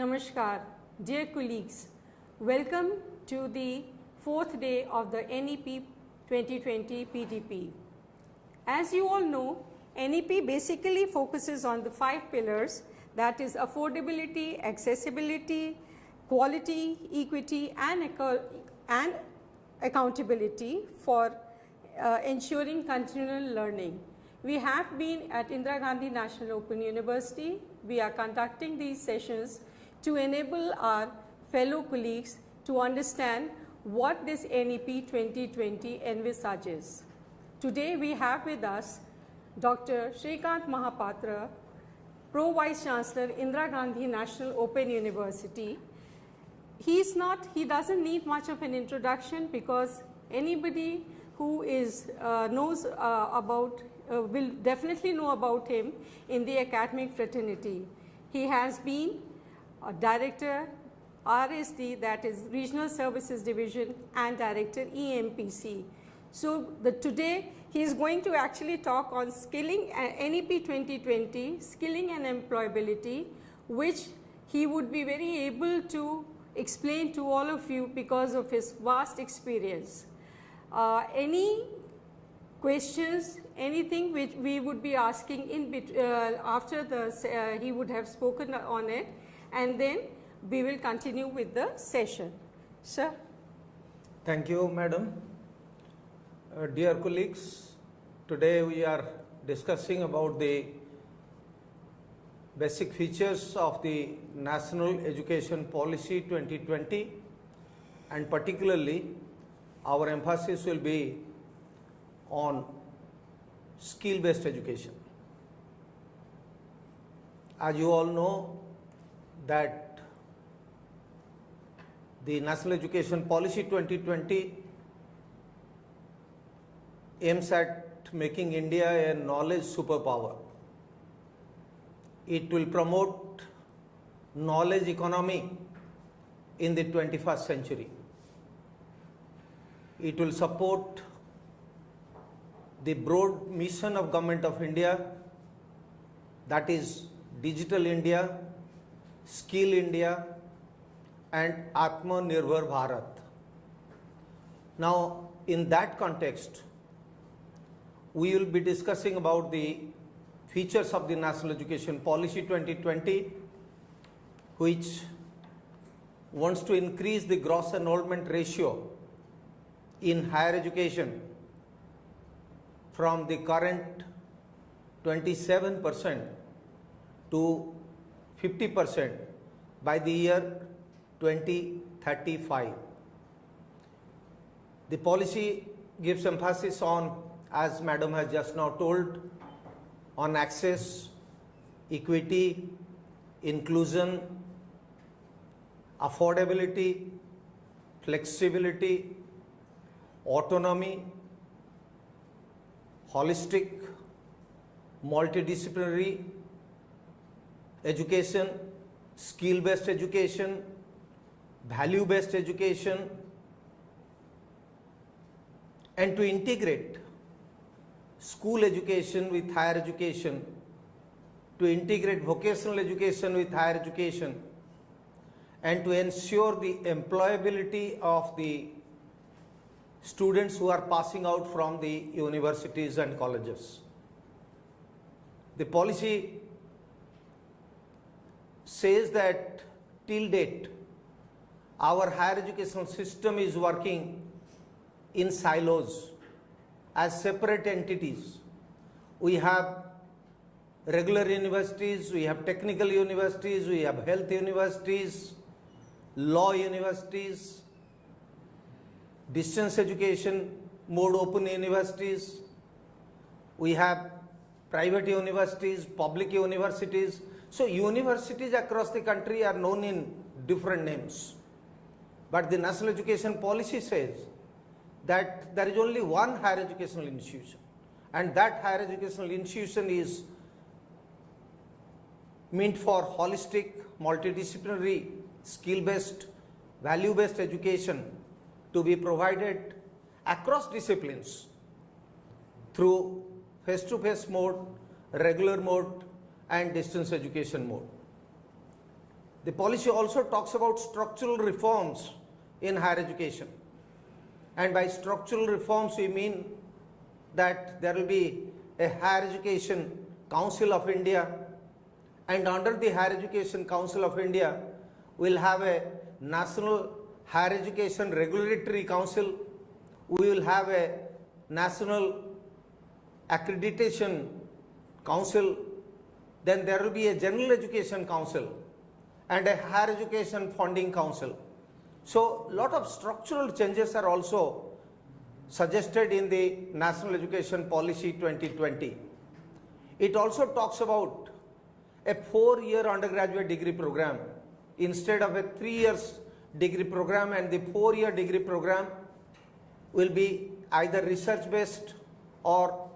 Namaskar, dear colleagues. Welcome to the fourth day of the NEP 2020 PDP. As you all know, NEP basically focuses on the five pillars that is affordability, accessibility, quality, equity and, and accountability for uh, ensuring continual learning. We have been at Indira Gandhi National Open University. We are conducting these sessions to enable our fellow colleagues to understand what this NEP 2020 envisages. Today we have with us Dr. Shrikant Mahapatra, Pro Vice Chancellor, Indira Gandhi National Open University. He's not, he doesn't need much of an introduction because anybody who is, uh, knows uh, about, uh, will definitely know about him in the academic fraternity. He has been a director RSD that is Regional Services Division and Director EMPC. So, the, today he is going to actually talk on skilling uh, NEP 2020, skilling and employability which he would be very able to explain to all of you because of his vast experience. Uh, any questions, anything which we would be asking in uh, after the uh, he would have spoken on it and then we will continue with the session. Sir. Thank you, madam. Uh, dear colleagues, today we are discussing about the basic features of the National Education Policy 2020 and particularly our emphasis will be on skill based education. As you all know that the National Education Policy 2020 aims at making India a knowledge superpower. It will promote knowledge economy in the 21st century. It will support the broad mission of Government of India that is Digital India, Skill India and Atmanirbhar Bharat. Now, in that context, we will be discussing about the features of the National Education Policy 2020, which wants to increase the gross enrollment ratio in higher education from the current 27 percent to 50 percent by the year 2035. The policy gives emphasis on, as Madam has just now told, on access, equity, inclusion, affordability, flexibility, autonomy, holistic, multidisciplinary education, skill-based education, value based education and to integrate school education with higher education, to integrate vocational education with higher education and to ensure the employability of the students who are passing out from the universities and colleges. The policy says that till date our higher educational system is working in silos as separate entities. We have regular universities, we have technical universities, we have health universities, law universities, distance education mode open universities, we have private universities, public universities. So universities across the country are known in different names. But the national education policy says that there is only one higher educational institution and that higher educational institution is meant for holistic, multidisciplinary, skill-based, value-based education to be provided across disciplines through face-to-face -face mode, regular mode and distance education mode. The policy also talks about structural reforms in higher education. And by structural reforms, we mean that there will be a Higher Education Council of India, and under the Higher Education Council of India, we'll have a National Higher Education Regulatory Council, we will have a National Accreditation Council, then there will be a General Education Council and a Higher Education Funding Council. So, a lot of structural changes are also suggested in the National Education Policy 2020. It also talks about a four-year undergraduate degree program instead of a three years degree program and the four-year degree program will be either research based or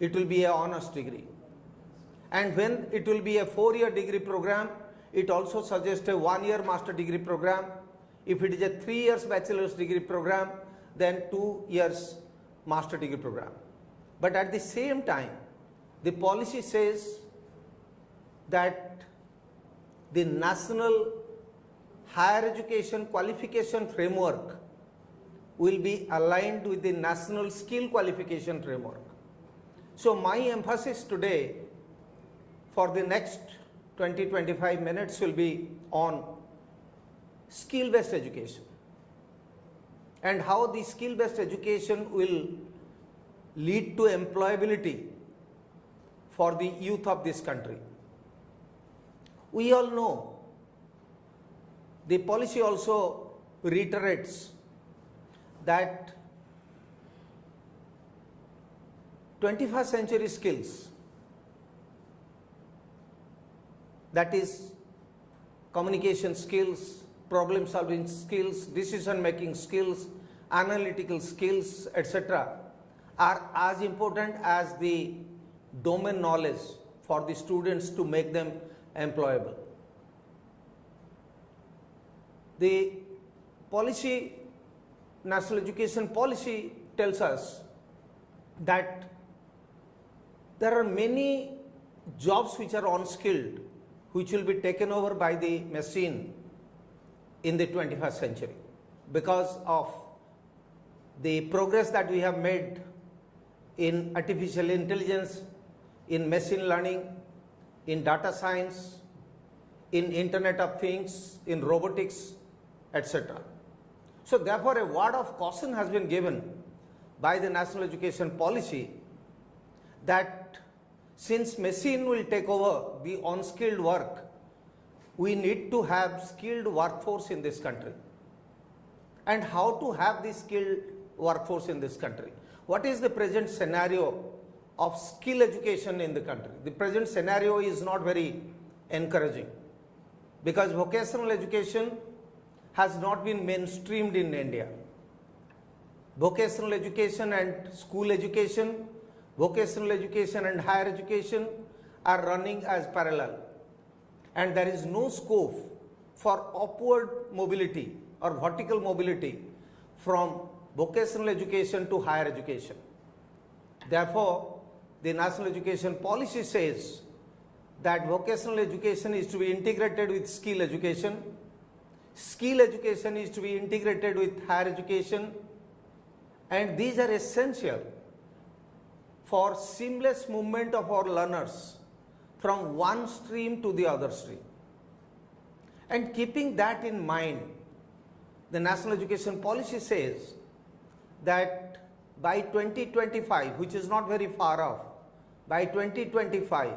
it will be a honors degree. And when it will be a four-year degree program, it also suggests a one-year master degree program. If it is a three years bachelor's degree program, then two years master degree program. But at the same time, the policy says that the national higher education qualification framework will be aligned with the national skill qualification framework. So my emphasis today for the next 20 25 minutes will be on skill based education and how the skill based education will lead to employability for the youth of this country. We all know the policy also reiterates that 21st century skills that is communication skills, problem solving skills, decision making skills, analytical skills, etc., are as important as the domain knowledge for the students to make them employable. The policy, national education policy tells us that there are many jobs which are unskilled which will be taken over by the machine in the 21st century because of the progress that we have made in artificial intelligence, in machine learning, in data science, in internet of things, in robotics, etc. So therefore a word of caution has been given by the national education policy that since machine will take over the unskilled work, we need to have skilled workforce in this country. And how to have the skilled workforce in this country? What is the present scenario of skill education in the country? The present scenario is not very encouraging because vocational education has not been mainstreamed in India. Vocational education and school education vocational education and higher education are running as parallel. And there is no scope for upward mobility or vertical mobility from vocational education to higher education. Therefore, the national education policy says that vocational education is to be integrated with skill education, skill education is to be integrated with higher education. And these are essential for seamless movement of our learners from one stream to the other stream. And keeping that in mind, the National Education Policy says that by 2025, which is not very far off, by 2025,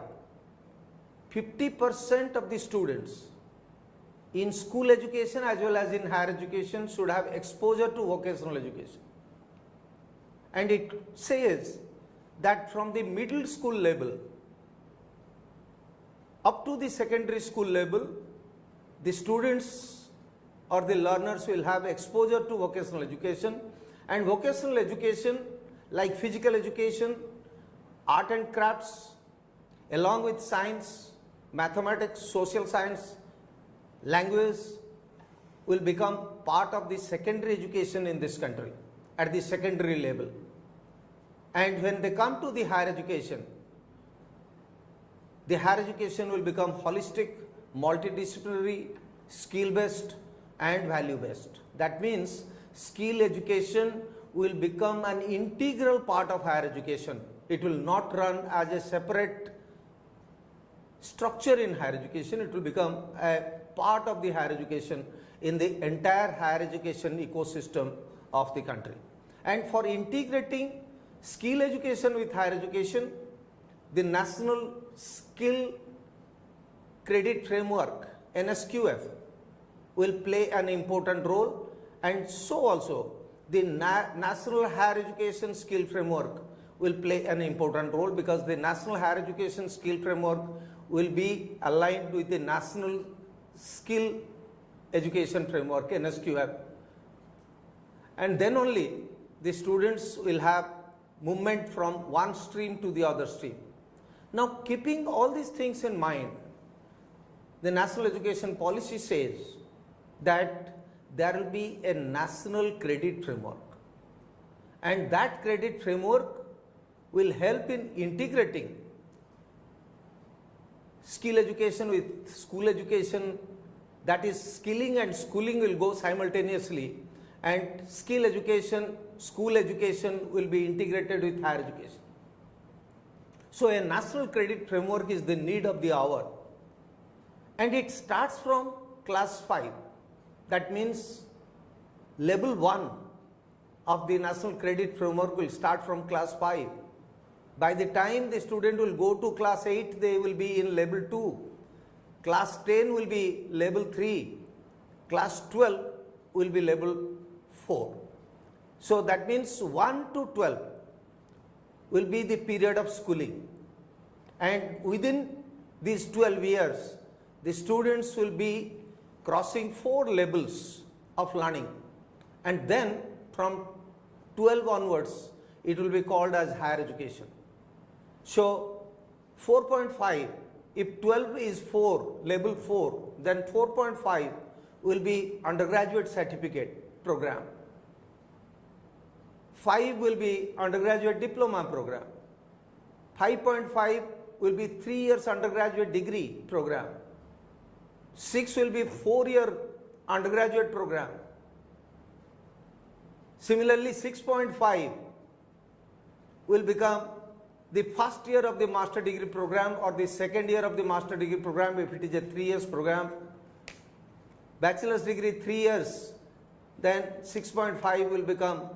50% of the students in school education as well as in higher education should have exposure to vocational education. And it says that from the middle school level up to the secondary school level, the students or the learners will have exposure to vocational education and vocational education like physical education, art and crafts, along with science, mathematics, social science, language will become part of the secondary education in this country at the secondary level. And when they come to the higher education, the higher education will become holistic, multidisciplinary, skill based, and value based. That means skill education will become an integral part of higher education. It will not run as a separate structure in higher education, it will become a part of the higher education in the entire higher education ecosystem of the country. And for integrating skill education with higher education, the National Skill Credit Framework NSQF will play an important role. And so also the Na- National Higher Education Skill Framework will play an important role because the National Higher Education Skill Framework will be aligned with the National Skill Education Framework NSQF and then only the students will have movement from one stream to the other stream. Now keeping all these things in mind, the national education policy says that there will be a national credit framework. And that credit framework will help in integrating skill education with school education. That is skilling and schooling will go simultaneously. And skill education school education will be integrated with higher education. So a national credit framework is the need of the hour. And it starts from class 5 that means level 1 of the national credit framework will start from class 5 by the time the student will go to class 8 they will be in level 2 class 10 will be level 3 class 12 will be level 4 so that means 1 to 12 will be the period of schooling. And within these 12 years the students will be crossing four levels of learning. And then from 12 onwards it will be called as higher education. So 4.5 if 12 is 4 level 4 then 4.5 will be undergraduate certificate program 5 will be undergraduate diploma program. 5.5 will be 3 years undergraduate degree program. 6 will be 4 year undergraduate program. Similarly 6.5 will become the first year of the master degree program or the second year of the master degree program if it is a 3 years program. Bachelor's degree 3 years then 6.5 will become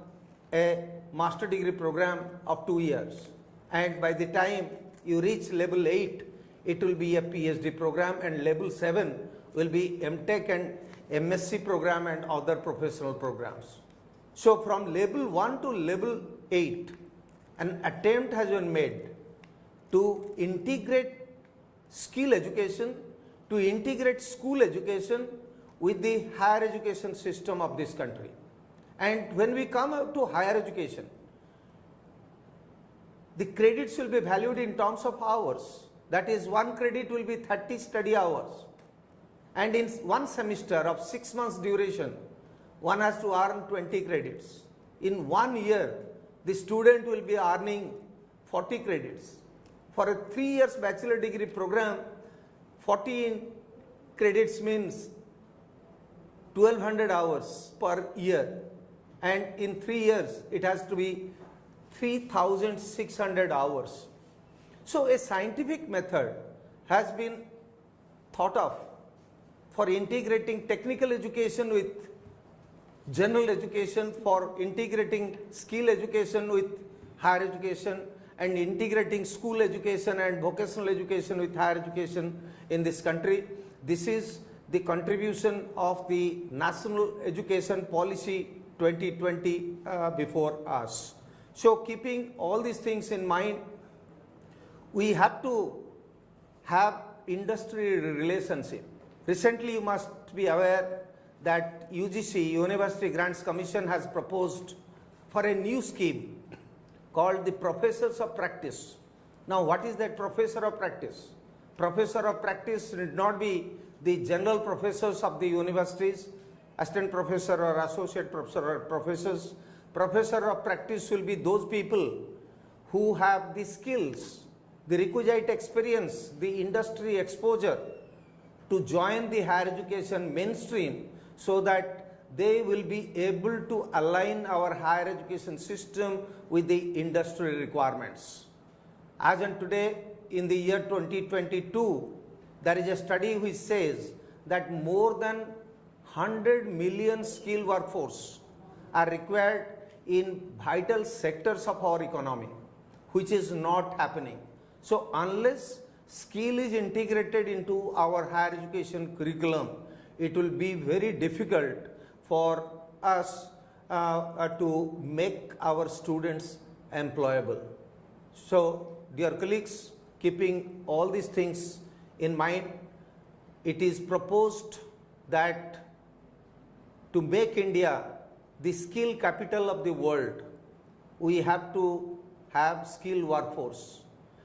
a master degree program of 2 years. And by the time you reach level 8 it will be a phd program and level 7 will be mtech and msc program and other professional programs. So from level 1 to level 8 an attempt has been made to integrate skill education to integrate school education with the higher education system of this country and when we come up to higher education the credits will be valued in terms of hours. That is one credit will be 30 study hours. And in one semester of 6 months duration one has to earn 20 credits. In one year the student will be earning 40 credits. For a 3 years bachelor degree program 14 credits means 1200 hours per year and in 3 years it has to be 3600 hours. So a scientific method has been thought of for integrating technical education with general education, for integrating skill education with higher education and integrating school education and vocational education with higher education in this country. This is the contribution of the National Education Policy 2020 uh, before us. So keeping all these things in mind, we have to have industry relationship. Recently, you must be aware that UGC, University Grants Commission has proposed for a new scheme called the Professors of Practice. Now, what is that Professor of Practice? Professor of Practice need not be the general professors of the universities, assistant professor or associate professor or professors, professor of practice will be those people who have the skills, the requisite experience, the industry exposure to join the higher education mainstream so that they will be able to align our higher education system with the industry requirements. As on today, in the year 2022, there is a study which says that more than 100 million skilled workforce are required in vital sectors of our economy, which is not happening. So, unless skill is integrated into our higher education curriculum, it will be very difficult for us uh, uh, to make our students employable. So, dear colleagues, keeping all these things in mind, it is proposed that to make India the skill capital of the world, we have to have skilled workforce.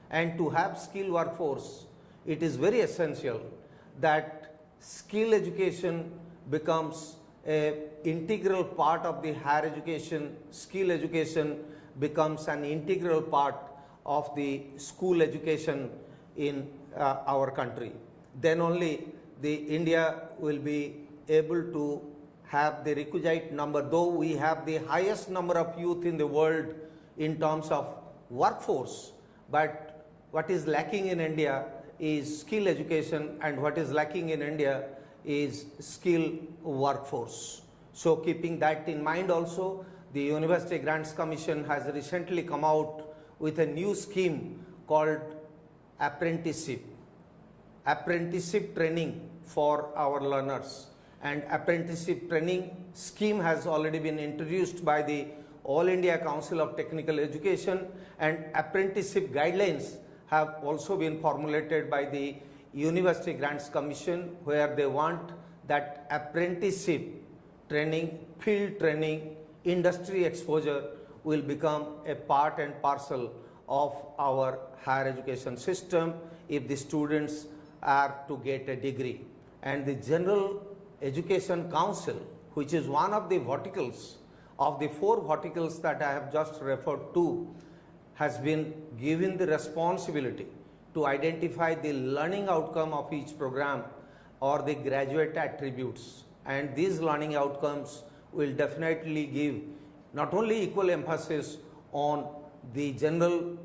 And to have skilled workforce, it is very essential that skill education becomes a integral part of the higher education, skill education becomes an integral part of the school education in uh, our country. Then only the India will be able to have the requisite number, though we have the highest number of youth in the world in terms of workforce, but what is lacking in India is skill education and what is lacking in India is skill workforce. So keeping that in mind also, the University Grants Commission has recently come out with a new scheme called apprenticeship. Apprenticeship training for our learners and apprenticeship training scheme has already been introduced by the All India Council of Technical Education and apprenticeship guidelines have also been formulated by the University Grants Commission where they want that apprenticeship training, field training, industry exposure will become a part and parcel of our higher education system if the students are to get a degree. And the General Education Council, which is one of the verticals of the four verticals that I have just referred to, has been given the responsibility to identify the learning outcome of each program or the graduate attributes. And these learning outcomes will definitely give not only equal emphasis on the general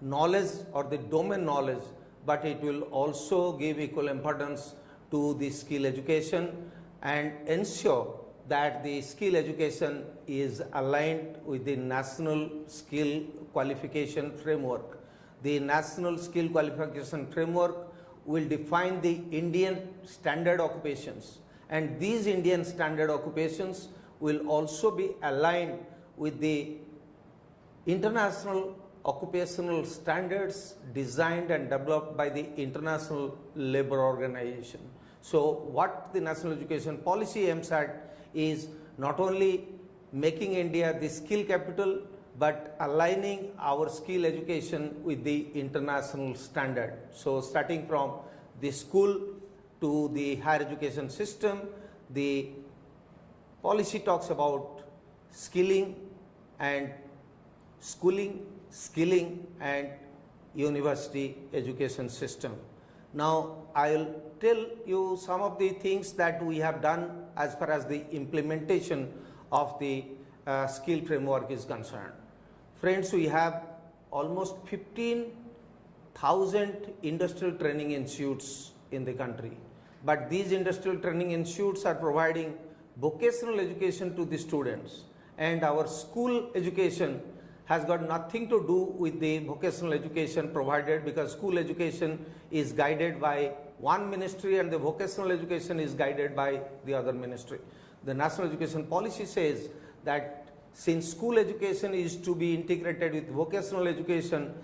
knowledge or the domain knowledge, but it will also give equal importance to the skill education and ensure that the skill education is aligned with the national skill qualification framework. The national skill qualification framework will define the Indian standard occupations and these Indian standard occupations will also be aligned with the international occupational standards designed and developed by the International Labour Organization. So, what the National Education Policy aims at is not only making India the skill capital, but aligning our skill education with the international standard. So, starting from the school to the higher education system, the policy talks about skilling and schooling, skilling and university education system. Now, I will tell you some of the things that we have done as far as the implementation of the uh, skill framework is concerned. Friends, we have almost 15,000 industrial training institutes in the country. But these industrial training institutes are providing vocational education to the students and our school education has got nothing to do with the vocational education provided because school education is guided by one ministry and the vocational education is guided by the other ministry. The national education policy says that since school education is to be integrated with vocational education,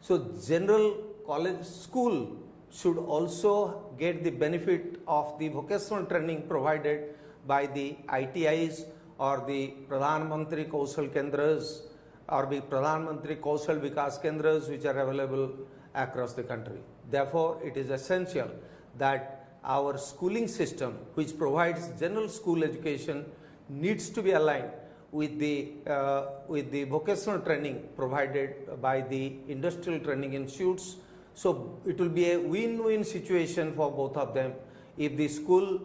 so general college school should also get the benefit of the vocational training provided by the ITIs or the Pradhan Mantri Kaushal Kendras or the Pradhan Mantri Kaushal Vikas Kendras which are available across the country. Therefore, it is essential that our schooling system which provides general school education needs to be aligned with the, uh, with the vocational training provided by the industrial training institutes. So, it will be a win-win situation for both of them if the school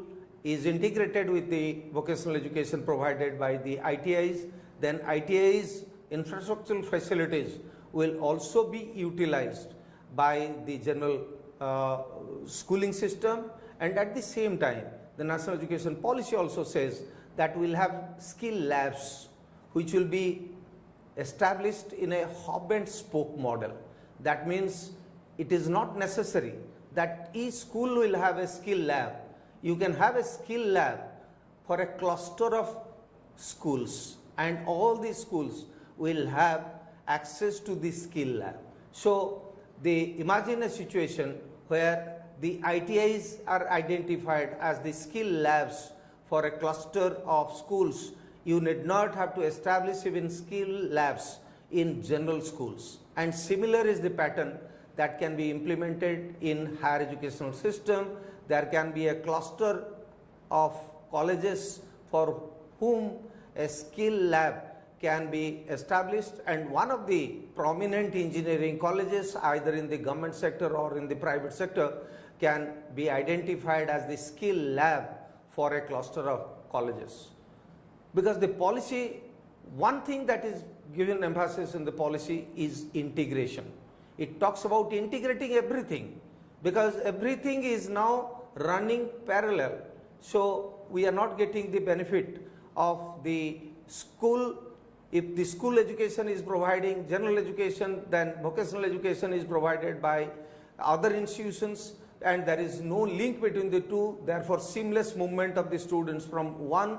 is integrated with the vocational education provided by the ITIs, then ITIs infrastructural facilities will also be utilized by the general uh, schooling system and at the same time the national education policy also says that we'll have skill labs which will be established in a hub and spoke model. That means it is not necessary that each school will have a skill lab. You can have a skill lab for a cluster of schools and all these schools will have access to the skill lab. So, they imagine a situation where the ITIs are identified as the skill labs for a cluster of schools. You need not have to establish even skill labs in general schools. And similar is the pattern that can be implemented in higher educational system. There can be a cluster of colleges for whom a skill lab can be established and one of the prominent engineering colleges either in the government sector or in the private sector can be identified as the skill lab for a cluster of colleges. Because the policy, one thing that is given emphasis in the policy is integration. It talks about integrating everything because everything is now running parallel. So, we are not getting the benefit of the school if the school education is providing general education then vocational education is provided by other institutions and there is no link between the two therefore seamless movement of the students from one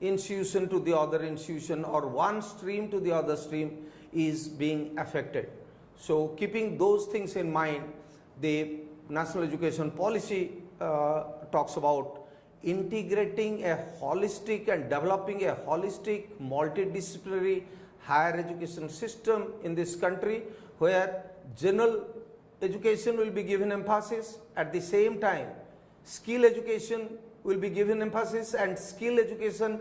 institution to the other institution or one stream to the other stream is being affected. So, keeping those things in mind the national education policy uh, talks about integrating a holistic and developing a holistic multidisciplinary higher education system in this country where general education will be given emphasis. At the same time skill education will be given emphasis and skill education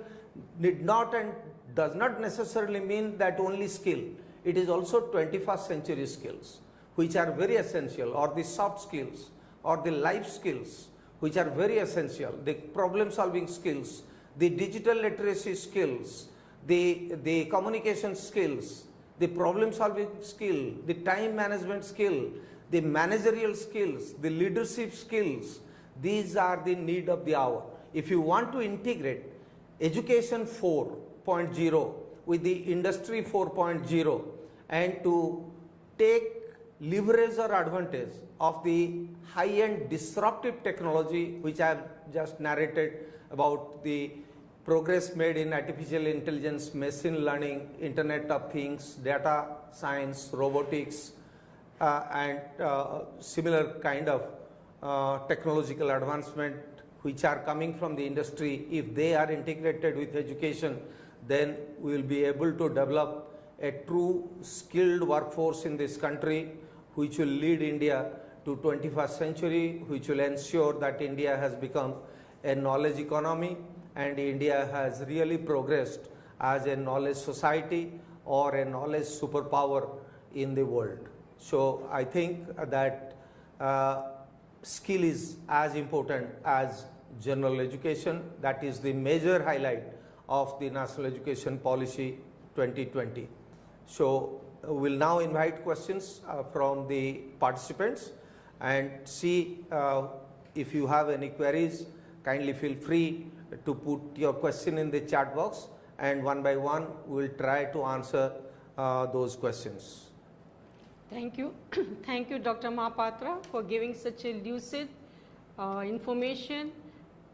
need not and does not necessarily mean that only skill. It is also 21st century skills which are very essential or the soft skills or the life skills which are very essential, the problem solving skills, the digital literacy skills, the, the communication skills, the problem solving skill, the time management skill, the managerial skills, the leadership skills, these are the need of the hour. If you want to integrate education 4.0 with the industry 4.0 and to take leverage or advantage of the high-end disruptive technology which I have just narrated about the progress made in artificial intelligence, machine learning, internet of things, data science, robotics uh, and uh, similar kind of uh, technological advancement which are coming from the industry, if they are integrated with education, then we will be able to develop a true skilled workforce in this country which will lead India to 21st century, which will ensure that India has become a knowledge economy and India has really progressed as a knowledge society or a knowledge superpower in the world. So, I think that uh, skill is as important as general education that is the major highlight of the National Education Policy 2020. So, we will now invite questions uh, from the participants and see uh, if you have any queries kindly feel free to put your question in the chat box and one by one we will try to answer uh, those questions. Thank you. Thank you Dr. Mahapatra for giving such a lucid uh, information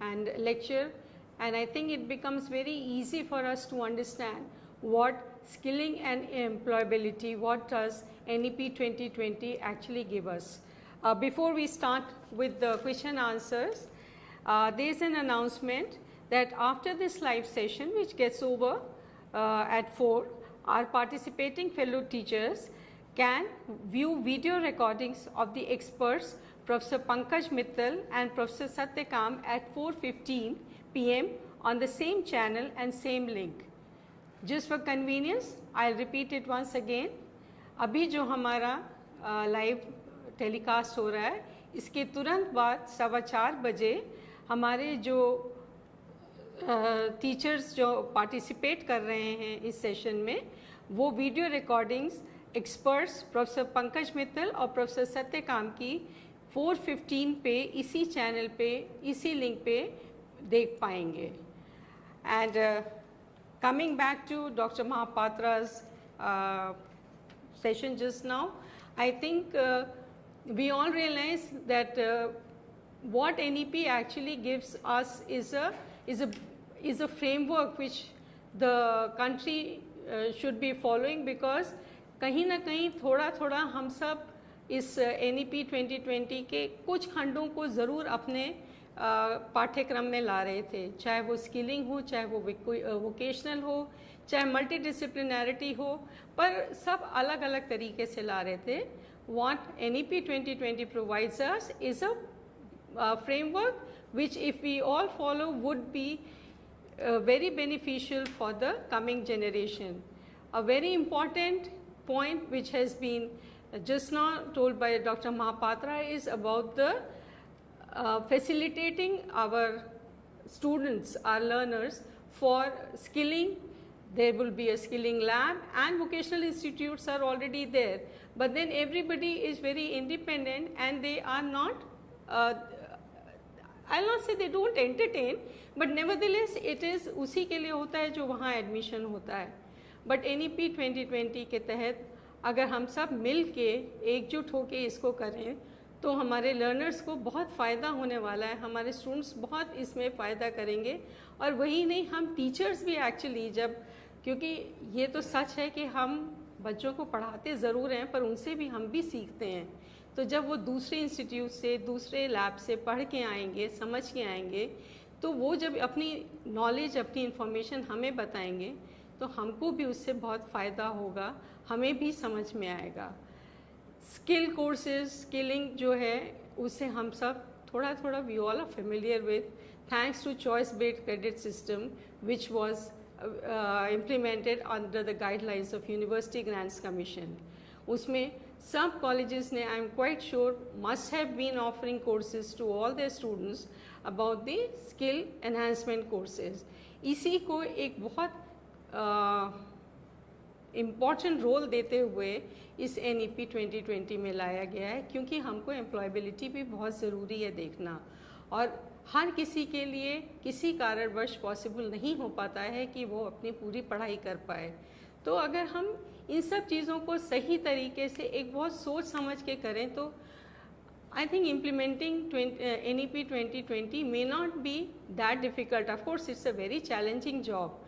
and lecture and I think it becomes very easy for us to understand what skilling and employability, what does NEP 2020 actually give us. Uh, before we start with the question answers, uh, there is an announcement that after this live session which gets over uh, at 4, our participating fellow teachers can view video recordings of the experts Professor Pankaj Mittal and Professor Satyakam at 4.15 pm on the same channel and same link. Just for convenience, I will repeat it once again. अभी जो हमारा live telecast हो रहा है इसके तुरंत बाद सवा चार बजे हमारे जो टीचर्स जो पार्टिसिपेट कर रहे हैं इस सेशन में वो video recordings experts professor Pankaj Mittal और प्रोफेसर सत्यकाम की 415 पे इसी चैनल पे इसी लिंक पे देख पाएँगे and coming back to doctor महापात्रा's uh, session just now, I think uh, we all realize that uh, what NEP actually gives us is a is a is a framework which the country uh, should be following because कहीं ना कहीं थोड़ा थोड़ा हम सब इस N E P twenty twenty के कुछ खंडों को ज़रूर अपने पाठ्यक्रम में ला रहे थे। चाहे वो स्किलिंग हो, चाहे वो वोकेशनल हो, चाहे मल्टीडिसिप्लिनरिटी हो, पर सब अलग अलग तरीके से ला रहे थे। What N E P twenty twenty provisions is a framework which if we all follow would be very beneficial for the coming generation a very important point which has been just not told by doctor Mahapatra is about the uh, facilitating our students, our learners for skilling. There will be a skilling lab and vocational institutes are already there. But then everybody is very independent and they are not uh, I'll not say they don't entertain, but nevertheless it is उसी के लिए होता है जो वहाँ admission होता है but N E P twenty twenty के तहत अगर हम सब मिल के एकजुट होके इसको करें तो हमारे लर्नर्स को बहुत फ़ायदा होने वाला है। हमारे स्टूडेंट्स बहुत इसमें फ़ायदा करेंगे। और वही नहीं, हम टीचर्स भी एक्चुअली जब, क्योंकि ये तो सच है कि हम बच्चों को पढ़ाते ज़रूर हैं, पर उनसे भी हम भी सीखते हैं। तो जब वो दूसरे इंस्टीट्यूट से, दूसरे लैब से पढ़ के आएँगे, समझ के आएँगे तो वो जब अपनी नॉलेज अपनी इन्फॉर्मेशन हमें बताएँगे तो हमको भी उससे बहुत फ़ायदा होगा, हमें भी समझ में आएगा। स्किल कोर्सेज स्किलिंग जो है उसे हम सब थोड़ा थोड़ा we all are familiar with thanks to choice based credit system which was implemented under the guidelines of University Grants Commission उसमें some colleges I am quite sure must have been offering courses to all their students about the skill enhancement courses. इसी को एक बहुत important uh, role देते हुए इस N E P twenty twenty में लाया गया है, क्योंकि हमको एम्प्लॉयबिलिटी भी बहुत ज़रूरी है देखना। और हर किसी के लिए किसी कारणवश पॉसिबल नहीं हो पाता है कि वो अपनी पूरी पढ़ाई कर पाए। तो अगर हम इन सब चीज़ों को सही तरीके से एक बहुत सोच समझ के करें तो I think implementing N E P twenty twenty may not be that difficult of course it's a very challenging job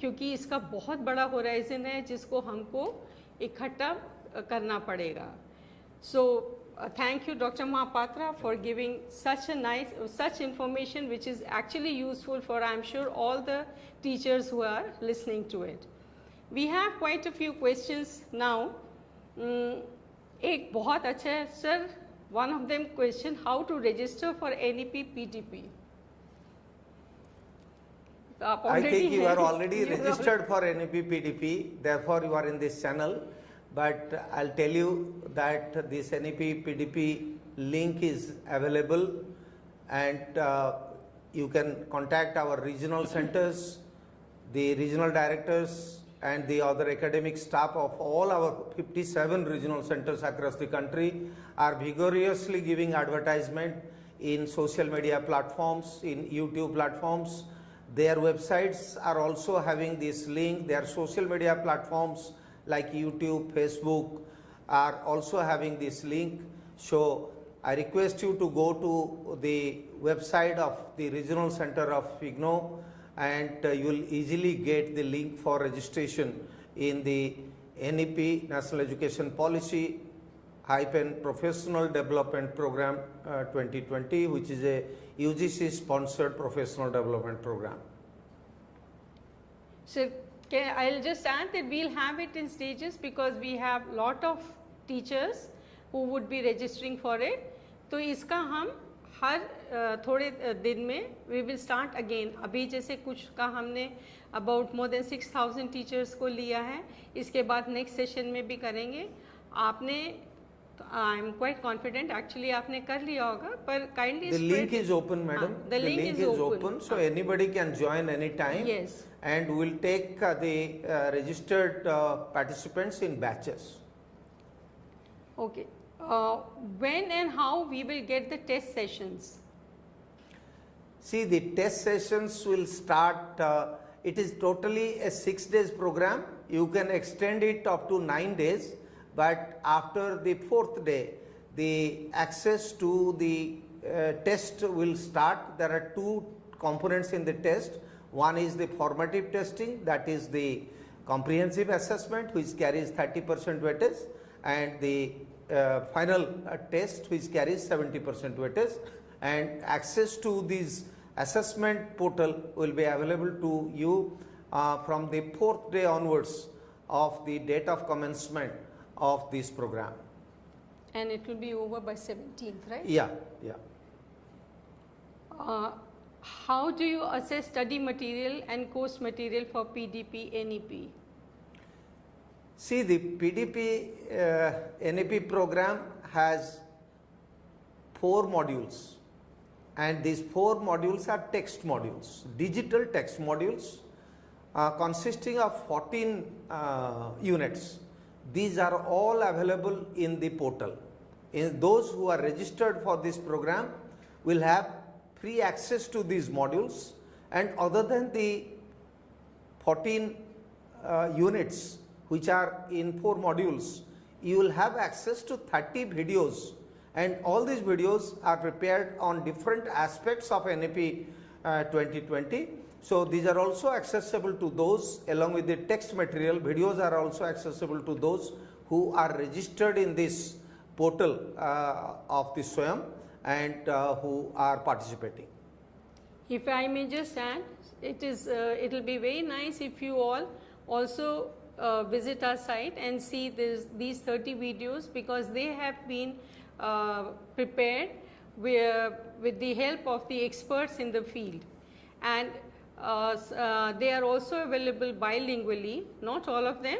क्योंकि इसका बहुत बड़ा होराइजन है, जिसको हमको इकट्ठा करना पड़ेगा। So thank you doctor Mahapatra for giving such a nice such information which is actually useful for I am sure all the teachers who are listening to it we have point of few question now एक बहुत अच्छा है sir one of them question how to register for N E P P T P I think you are already registered for NEP PTP, therefore you are in this channel. But I'll tell you that this NEP PTP link is available and uh, you can contact our regional centers, the regional directors and the other academic staff of all our 57 regional centers across the country are vigorously giving advertisement in social media platforms, in YouTube platforms. Their websites are also having this link. Their social media platforms like YouTube, Facebook are also having this link. So I request you to go to the website of the regional center of IGNOU and uh, you will easily get the link for registration in the NEP National Education Policy hyphen professional development program uh, 2020 which is a UGC sponsored professional development program. So can, I'll just add that we'll have it in stages because we have lot of teachers who would be registering for it. तो इसका हम हर थोड़े दिन में we will start again अभी जैसे कुछ का हमने about more than six thousand teachers को लिया है इसके बाद नेक्स्ट सेशन में भी करेंगे आपने तो आई एम क्वाइट कॉन्फिडेंट एक्चुअली आपने कर लिया होगा पर kindly The link is open, madam. Ah, the link is open. so anybody can join anytime. Yes. And we'll take uh, the uh, registered uh, participants in batches. Okay. Uh, when and how we will get the test sessions? See, the test sessions will start, uh, it is totally a six days program. You can extend it up to nine days, but after the fourth day, the access to the uh, test will start. There are two components in the test. One is the formative testing, that is the comprehensive assessment, which carries 30% weightage, and the uh, final uh, test, which carries 70% weightage and access to this assessment portal will be available to you uh, from the fourth day onwards of the date of commencement of this program. And it will be over by 17th, right? Yeah, yeah. Uh, how do you assess study material and course material for PDP NEP? See, the PDP uh, NEP program has four modules, and these four modules are text modules, digital text modules uh, consisting of 14 uh, units. These are all available in the portal. In those who are registered for this program will have free access to these modules, and other than the 14 uh, units which are in four modules, you will have access to 30 videos and all these videos are prepared on different aspects of NEP uh, 2020. So these are also accessible to those along with the text material, videos are also accessible to those who are registered in this portal uh, of the SWAYAM and uh, who are participating. If I may just add, it is uh, it will be very nice if you all also uh, visit our site and see this, these 30 videos because they have been uh, prepared with, with the help of the experts in the field and they are also available bilingually, not all of them,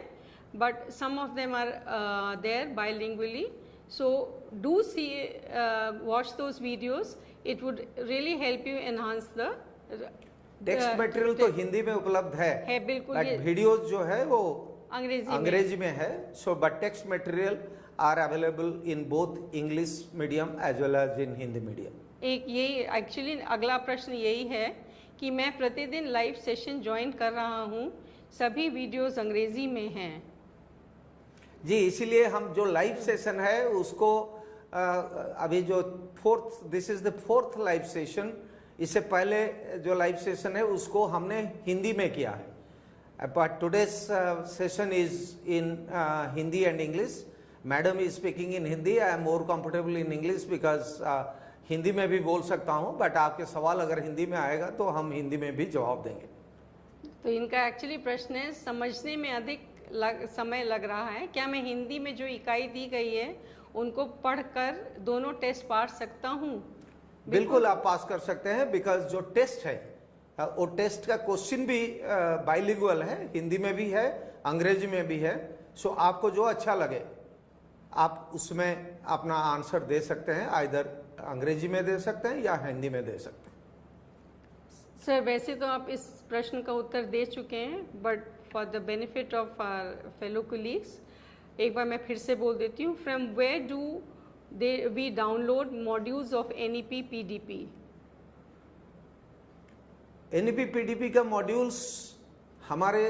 but some of them are uh, there bilingually. So do see, uh, watch those videos. It would really help you enhance the. Text material तो हिंदी में उपलब्ध है है बिल्कुल but videos जो है वो अंग्रेज़ी में अंग्रेज़ी में है so but text material are available in both English medium as well as in Hindi medium एक यही एक्चुअली अगला प्रश्न यही है कि मैं प्रतिदिन लाइव सेशन ज्वाइन कर रहा हूँ। सभी वीडियोस अंग्रेज़ी में हैं। जी इसीलिए हम जो लाइव सेशन है उसको अ, अभी जो fourth this is the fourth live session इससे पहले जो लाइव सेशन है उसको हमने हिंदी में किया है। But today's session is in Hindi and English madam is speaking in Hindi I am more comfortable in English because Hindi में भी बोल सकता हूँ बट आपके सवाल अगर हिंदी में आएगा तो हम हिंदी में भी जवाब देंगे। तो इनका एक्चुअली प्रश्न है समझने में अधिक लग, समय लग रहा है। क्या मैं हिंदी में जो इकाई दी गई है उनको पढ़कर दोनों टेस्ट पार सकता हूँ? बिल्कुल आप पास कर सकते हैं बिकॉज़ जो टेस्ट है वो टेस्ट का क्वेश्चन भी बाइलिंगुअल है हिंदी में भी है अंग्रेज़ी में भी है। सो आपको जो अच्छा लगे आप उसमें अपना आंसर दे सकते हैं आइधर अंग्रेज़ी में दे सकते हैं या हिंदी में दे सकते हैं? सर वैसे तो आप इस प्रश्न का उत्तर दे चुके हैं but for the benefit of our fellow colleagues एक बार मैं फिर से बोल देती हूँ from where do they we download modules of N E P P D P NEP PDP का मॉड्यूल्स हमारे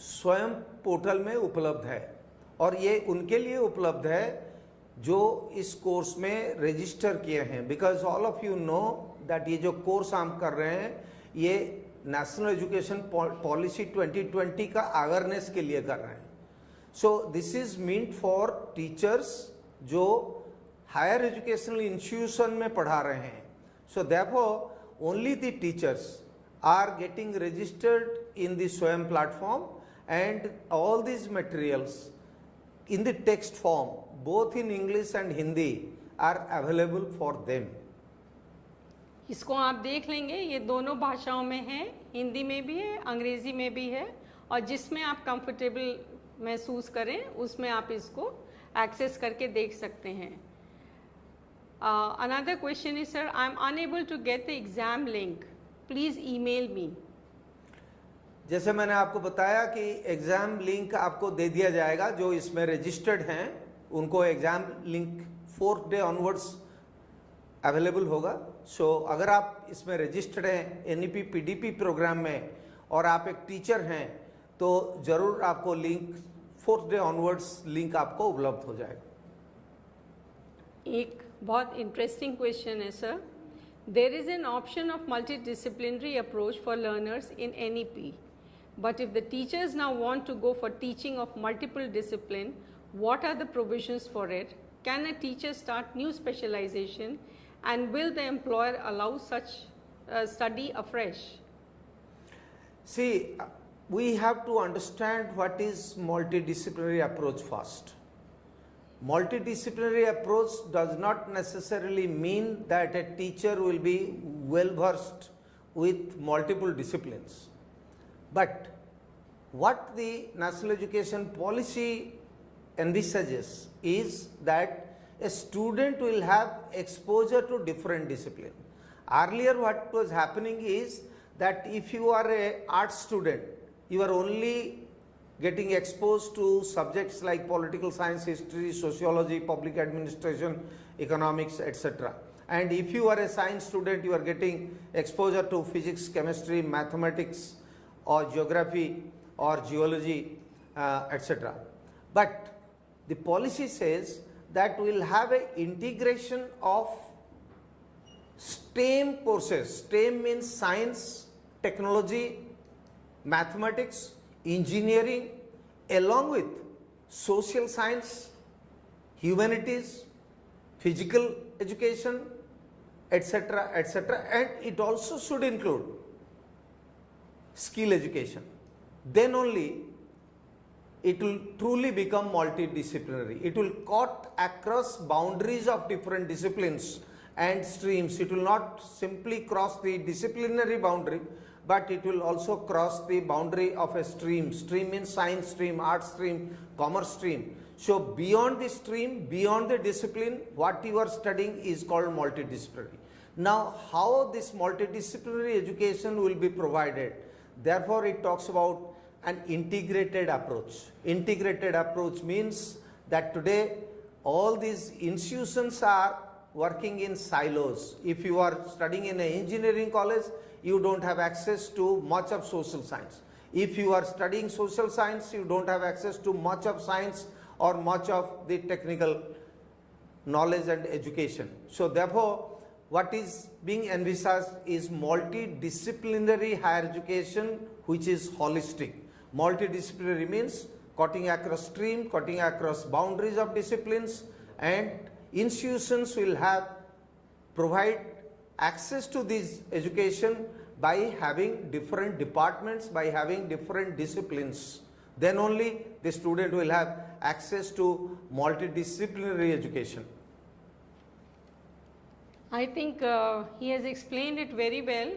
स्वयं पोर्टल में उपलब्ध है और ये उनके लिए उपलब्ध है जो इस कोर्स में रजिस्टर किए हैं। Because all of you know that ये जो कोर्स हम कर रहे हैं, ये नेशनल एजुकेशन पॉलिसी 2020 का अवेयरनेस के लिए कर रहे हैं। So this is meant for teachers जो हायर एजुकेशनल इंस्टीट्यूशन में पढ़ा रहे हैं। So therefore only the teachers are getting registered in the swayam platform and all these materials in the text form, both in english and hindi are available for them. इसको आप देख लेंगे, ये दोनों भाषाओं में है, हिंदी में भी है, अंग्रेज़ी में भी है, और जिसमें आप कंफर्टेबल महसूस करें, उसमें आप इसको एक्सेस करके देख सकते हैं। Another question is sir I am unable to get the exam link please email me जैसे मैंने आपको बताया कि एग्ज़ाम लिंक आपको दे दिया जाएगा जो इसमें रजिस्टर्ड हैं उनको exam link fourth day onwards available होगा। सो so, अगर आप इसमें रजिस्टर्ड हैं एन ई प्रोग्राम में और आप एक टीचर हैं तो ज़रूर आपको link fourth day onwards link आपको उपलब्ध हो जाएगा। एक बहुत इंटरेस्टिंग क्वेश्चन है sir there is an option of multidisciplinary approach for learners in N E P But if the teachers now want to go for teaching of multiple discipline, what are the provisions for it? Can a teacher start new specialization and will the employer allow such uh, study afresh? See, we have to understand what is multidisciplinary approach first. Multidisciplinary approach does not necessarily mean that a teacher will be well versed with multiple disciplines. But what the national education policy envisages is that a student will have exposure to different discipline. Earlier what was happening is that if you are a art student, you are only getting exposed to subjects like political science, history, sociology, public administration, economics, etc. And if you are a science student, you are getting exposure to physics, chemistry, mathematics, or geography or geology uh, etc. But the policy says that we will have a integration of STEM courses. STEM means science, technology, mathematics, engineering along with social science, humanities, physical education etc etc and it also should include skill education, then only it will truly become multidisciplinary. It will cut across boundaries of different disciplines and streams. It will not simply cross the disciplinary boundary, but it will also cross the boundary of a stream. Stream means science stream, art stream, commerce stream. So beyond the stream, beyond the discipline, what you are studying is called multidisciplinary. Now, how this multidisciplinary education will be provided? Therefore, it talks about an integrated approach. Integrated approach means that today all these institutions are working in silos. If you are studying in an engineering college, you don't have access to much of social science. If you are studying social science, you don't have access to much of science or much of the technical knowledge and education. So therefore, what is being envisaged is multidisciplinary higher education which is holistic. Multidisciplinary means cutting across stream, cutting across boundaries of disciplines and institutions will have provide access to this education by having different departments, by having different disciplines. Then only the student will have access to multidisciplinary education. I think he has explain it very well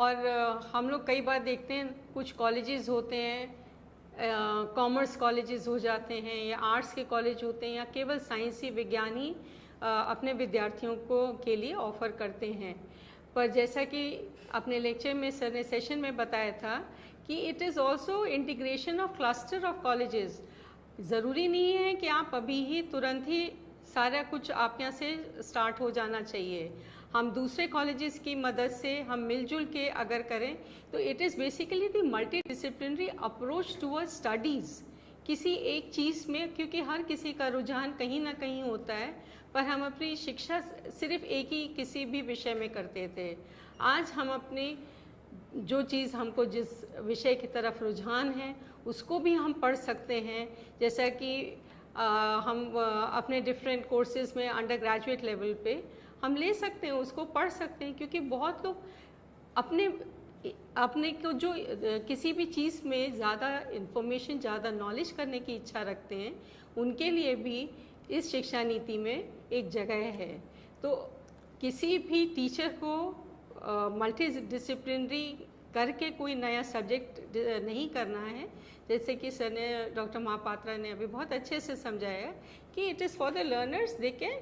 और uh, हम लोग कई बार देखते हैं कुछ colleges होते हैं commerce uh, colleges हो जाते हैं या आर्ट्स के कॉलेज होते हैं या केवल साइंसी विज्ञानी uh, अपने विद्यार्थियों को के लिए ऑफ़र करते हैं। पर जैसा कि अपने लेक्चर में सर ने सेशन में बताया था कि it is also integration of cluster of colleges ज़रूरी नहीं है कि आप अभी ही तुरंत ही सारा कुछ आप यहाँ से स्टार्ट हो जाना चाहिए। हम दूसरे कॉलेजेस की मदद से हम मिलजुल के अगर करें तो it is basically the multidisciplinary approach toward studies किसी एक चीज़ में, क्योंकि हर किसी का रुझान कहीं ना कहीं होता है, पर हम अपनी शिक्षा सिर्फ़ एक ही किसी भी विषय में करते थे। आज हम अपनी, जो चीज़ हमको जिस विषय की तरफ़ रुझान है, उसको भी हम पढ़ सकते हैं। जैसा कि हम अपने डिफरेंट कोर्सेज में अंडर ग्रेजुएट लेवल पे हम ले सकते हैं, उसको पढ़ सकते हैं, क्योंकि बहुत लोग अपने अपने को जो किसी भी चीज़ में ज़्यादा इन्फॉर्मेशन ज़्यादा नॉलेज करने की इच्छा रखते हैं, उनके लिए भी इस शिक्षा नीति में एक जगह है। तो किसी भी टीचर को मल्टी डिसिप्लिनरी करके कोई नया सब्जेक्ट नहीं करना है जैसे कि सर ने डॉक्टर महापात्रा ने अभी बहुत अच्छे से समझाया कि it is for the learners they can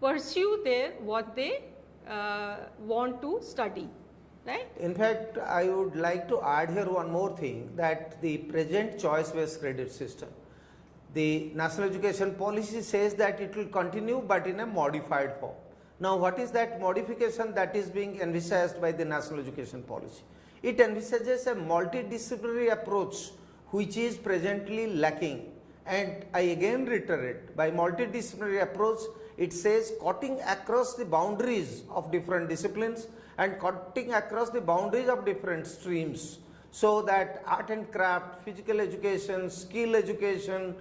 pursue their what they uh, want to study right In fact, I would like to add here one more thing that the present choice based credit the national education policy says that it will continue but in a modified form. Now, what is that modification that is being envisaged by the national education policy? It envisages a multidisciplinary approach which is presently lacking. And I again reiterate, by multidisciplinary approach, it says cutting across the boundaries of different disciplines and cutting across the boundaries of different streams so that art and craft, physical education, skill education,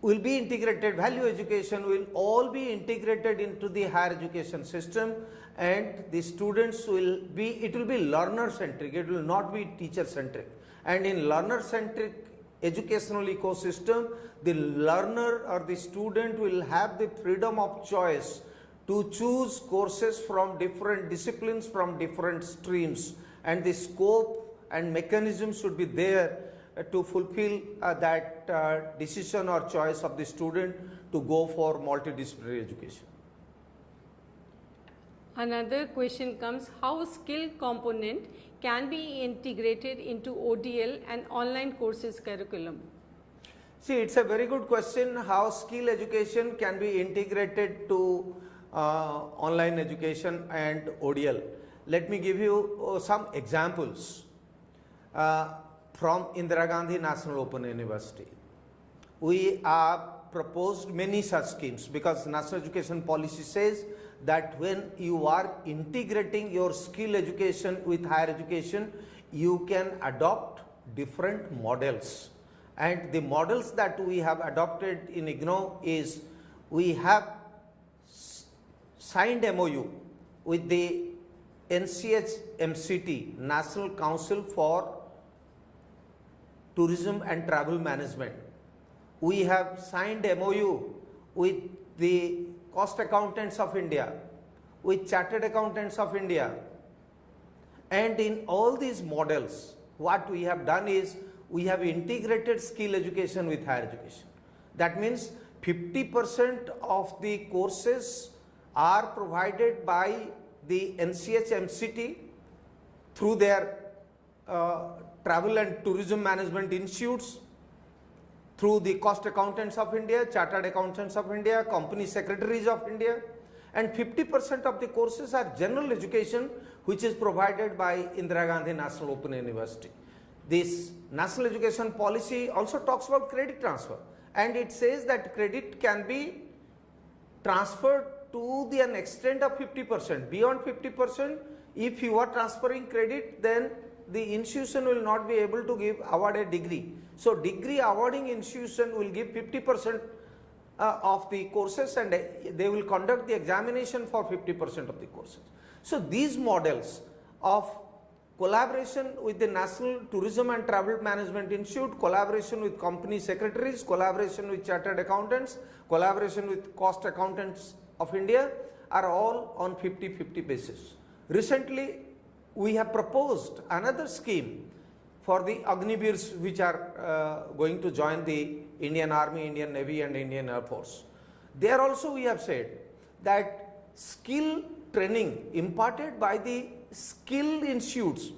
will be integrated, value education will all be integrated into the higher education system and the students will be, it will be learner centric, it will not be teacher centric. And in learner centric educational ecosystem, the learner or the student will have the freedom of choice to choose courses from different disciplines, from different streams and the scope and mechanism should be there to fulfill uh, that uh, decision or choice of the student to go for multidisciplinary education. Another question comes how skill component can be integrated into ODL and online courses curriculum? See, it's a very good question how skill education can be integrated to uh, online education and ODL. Let me give you uh, some examples uh, from Indira Gandhi National Open University. We have proposed many such schemes because national education policy says that when you are integrating your skill education with higher education, you can adopt different models. And the models that we have adopted in IGNOU is we have signed MOU with the NCH MCT, National Council for Tourism and Travel Management. We have signed MOU with the Cost Accountants of India, with Chartered Accountants of India. And in all these models, what we have done is we have integrated skill education with higher education. That means 50% of the courses are provided by the NCH MCT through their uh, travel and tourism management institutes, through the cost accountants of India, chartered accountants of India, company secretaries of India and 50% of the courses are general education which is provided by Indira Gandhi National Open University. This national education policy also talks about credit transfer and it says that credit can be transferred to the an extent of 50%. Beyond 50%, if you are transferring credit, then the institution will not be able to give award a degree. So, degree awarding institution will give 50% uh, of the courses and uh, they will conduct the examination for 50% of the courses. So, these models of collaboration with the National Tourism and Travel Management Institute, collaboration with company secretaries, collaboration with chartered accountants, collaboration with cost accountants of India are all on 50-50 basis. Recently, we have proposed another scheme for the Agniveers which are uh, going to join the Indian Army, Indian Navy and Indian Air Force. There also we have said that skill training imparted by the skill institutes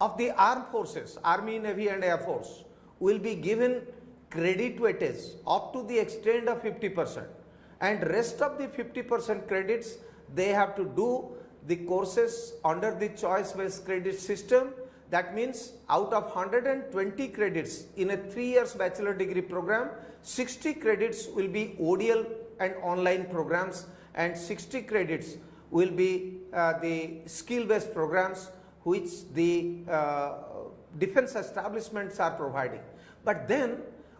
of the armed forces, Army, Navy and Air Force will be given credit weightage up to the extent of 50 percent and rest of the 50 percent credits they have to do the courses under the choice based credit system that means out of 120 credits in a 3 years bachelor degree program 60 credits will be ODL and online programs and 60 credits will be uh, the skill based programs which the uh, defense establishments are providing. But then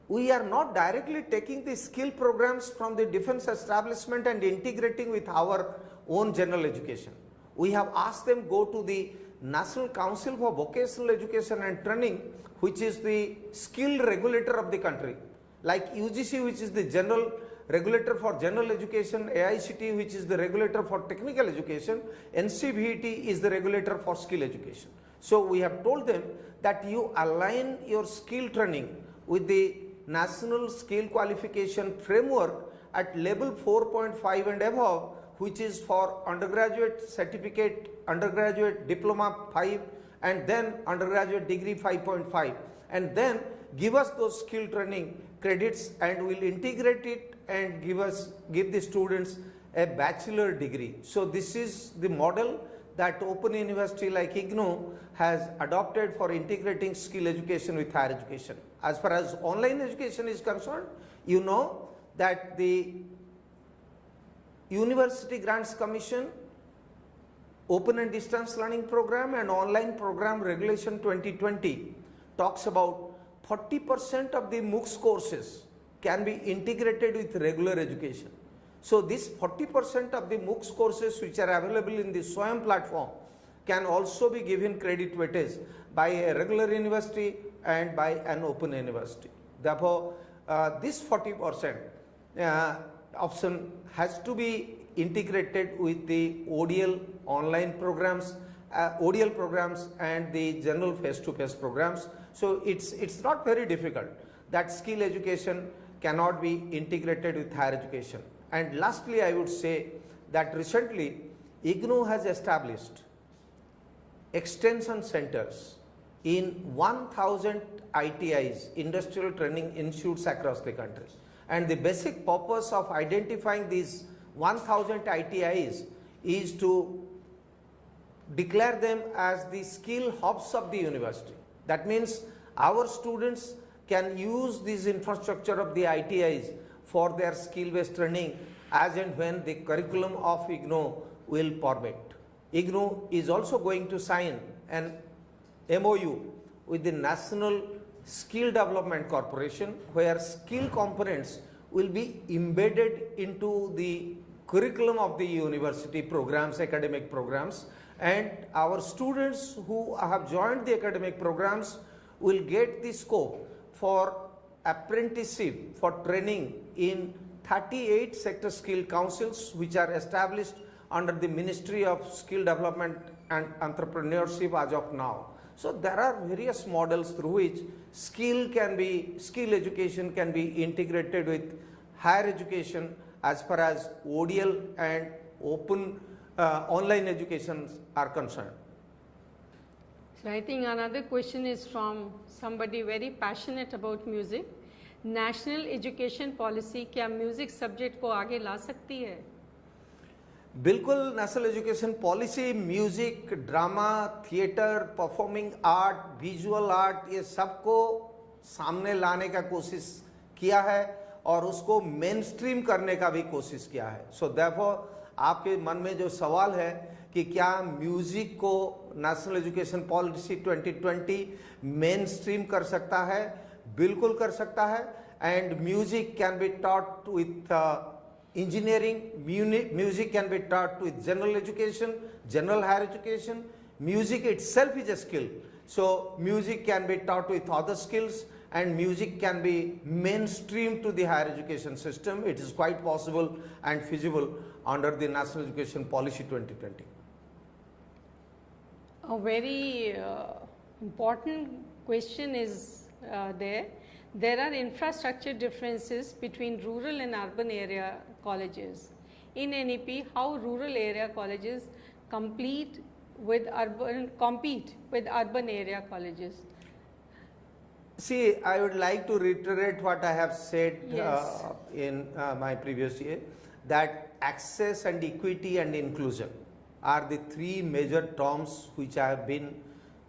we are not directly taking the skill programs from the defense establishment and integrating with our own general education. We have asked them go to the National Council for Vocational Education and Training which is the skill regulator of the country like UGC which is the general regulator for general education, AICT which is the regulator for technical education, NCVT is the regulator for skill education. So we have told them that you align your skill training with the national skill qualification framework at level 4.5 and above which is for undergraduate certificate undergraduate diploma 5 and then undergraduate degree 5.5 and then give us those skill training credits and we'll integrate it and give us give the students a bachelor degree. So this is the model that open university like ignou has adopted for integrating skill education with higher education. As far as online education is concerned you know that the university grants commission open and distance learning program and online program regulation 2020 talks about 40% of the MOOCs courses can be integrated with regular education. So this 40% of the MOOCs courses which are available in the SWAYAM platform can also be given credit weightage by a regular university and by an open university. Therefore, uh, this 40% uh, option has to be integrated with the ODL online programs, uh, ODL programs and the general face-to-face programs. So it's, it's not very difficult that skill education cannot be integrated with higher education. And lastly, I would say that recently IGNOU has established extension centers in 1000 ITIs, industrial training institutes across the country. And the basic purpose of identifying these 1000 ITIs is to declare them as the skill hubs of the university. That means our students can use this infrastructure of the ITIs for their skill based training as and when the curriculum of IGNOU will permit. IGNOU is also going to sign an MOU with the National Skill Development Corporation where skill components will be embedded into the curriculum of the university programs, academic programs and our students who have joined the academic programs will get the scope for apprenticeship for training in 38 sector skill councils which are established under the Ministry of Skill Development and Entrepreneurship as of now. So there are various models through which skill can be, skill education can be integrated with higher education as far as ODL and open uh, online education are concerned. So I think another question is from somebody very passionate about music. National education policy क्या music subject को आगे ला सकती है बिल्कुल national education policy music drama theatre performing art visual art ये सबको सामने लाने का कोशिश किया है और उसको मेन स्ट्रीम करने का भी कोशिश किया है। सो so, देफो आपके मन में जो सवाल है कि क्या म्यूज़िक को national education policy 2020 main stream कर सकता है? बिल्कुल कर सकता है। And music can be taught with engineering music can be taught with general education general higher education. Music itself is a skill. So music can be taught with other skills and music can be mainstream to the higher education system. It is quite possible and feasible under the national education policy 2020 a very uh, important question is uh, there. There are infrastructure differences between rural and urban area colleges. In NEP, how rural area colleges complete with urban, compete with urban area colleges? See, I would like to reiterate what I have said uh, Yes. uh, in uh, my previous year that access and equity and inclusion are the three major terms which have been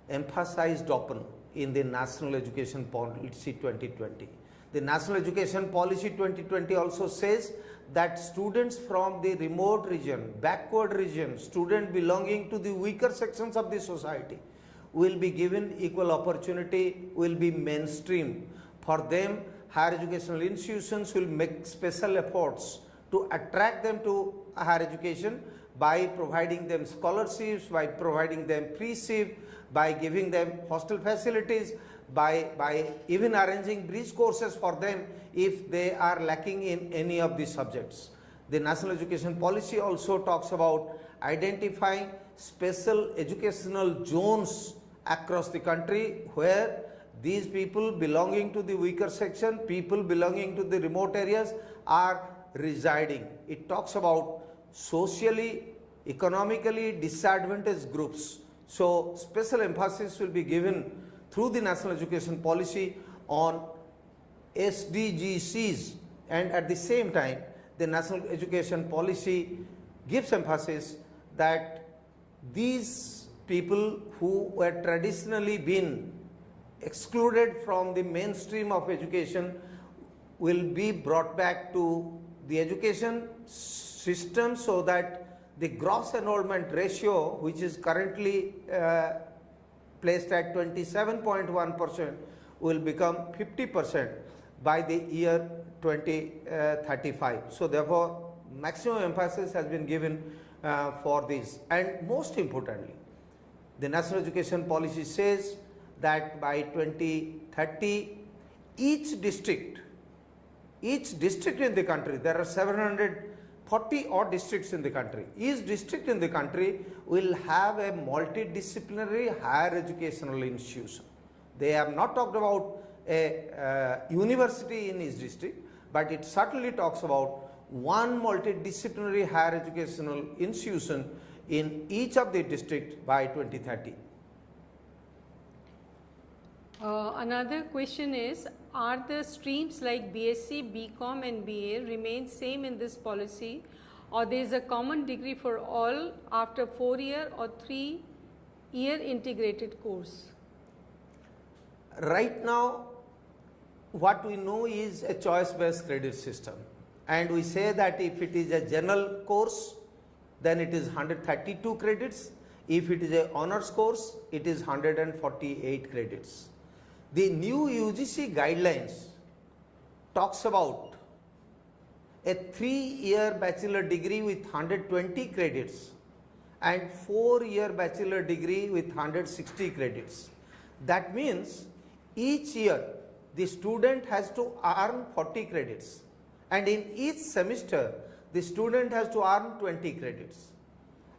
emphasized upon in the National Education Policy 2020. The National Education Policy 2020 also says that students from the remote region, backward region, student belonging to the weaker sections of the society will be given equal opportunity, will be mainstream. For them, higher educational institutions will make special efforts to attract them to higher education by providing them scholarships, by providing them freeship, by giving them hostel facilities, by, by even arranging bridge courses for them if they are lacking in any of these subjects. The National Education Policy also talks about identifying special educational zones across the country where these people belonging to the weaker section, people belonging to the remote areas are residing. It talks about socially, economically disadvantaged groups. So special emphasis will be given through the national education policy on SDGCs and at the same time the national education policy gives emphasis that these people who were traditionally been excluded from the mainstream of education will be brought back to the education system so that the gross enrollment ratio which is currently uh, placed at 27.1 percent will become 50 percent by the year 2035. So therefore, maximum emphasis has been given uh, for this and most importantly, the national education policy says that by 2030 each district, each district in the country, there are 740 odd districts in the country, each district in the country will have a multidisciplinary higher educational institution. They have not talked about a uh, university in each district, but it certainly talks about one multidisciplinary higher educational institution in each of the district by 2030. Uh, another question is, are the streams like BSc, BCom and BA remain same in this policy? Or there is a common degree for all after 4 year or 3 year integrated course? Right now, what we know is a choice based credit system. And we say that if it is a general course then it is 132 credits. If it is a honors course it is 148 credits the new UGC guidelines talks about a 3 year bachelor degree with 120 credits and 4 year bachelor degree with 160 credits that means each year the student has to earn 40 credits and in each semester the student has to earn 20 credits.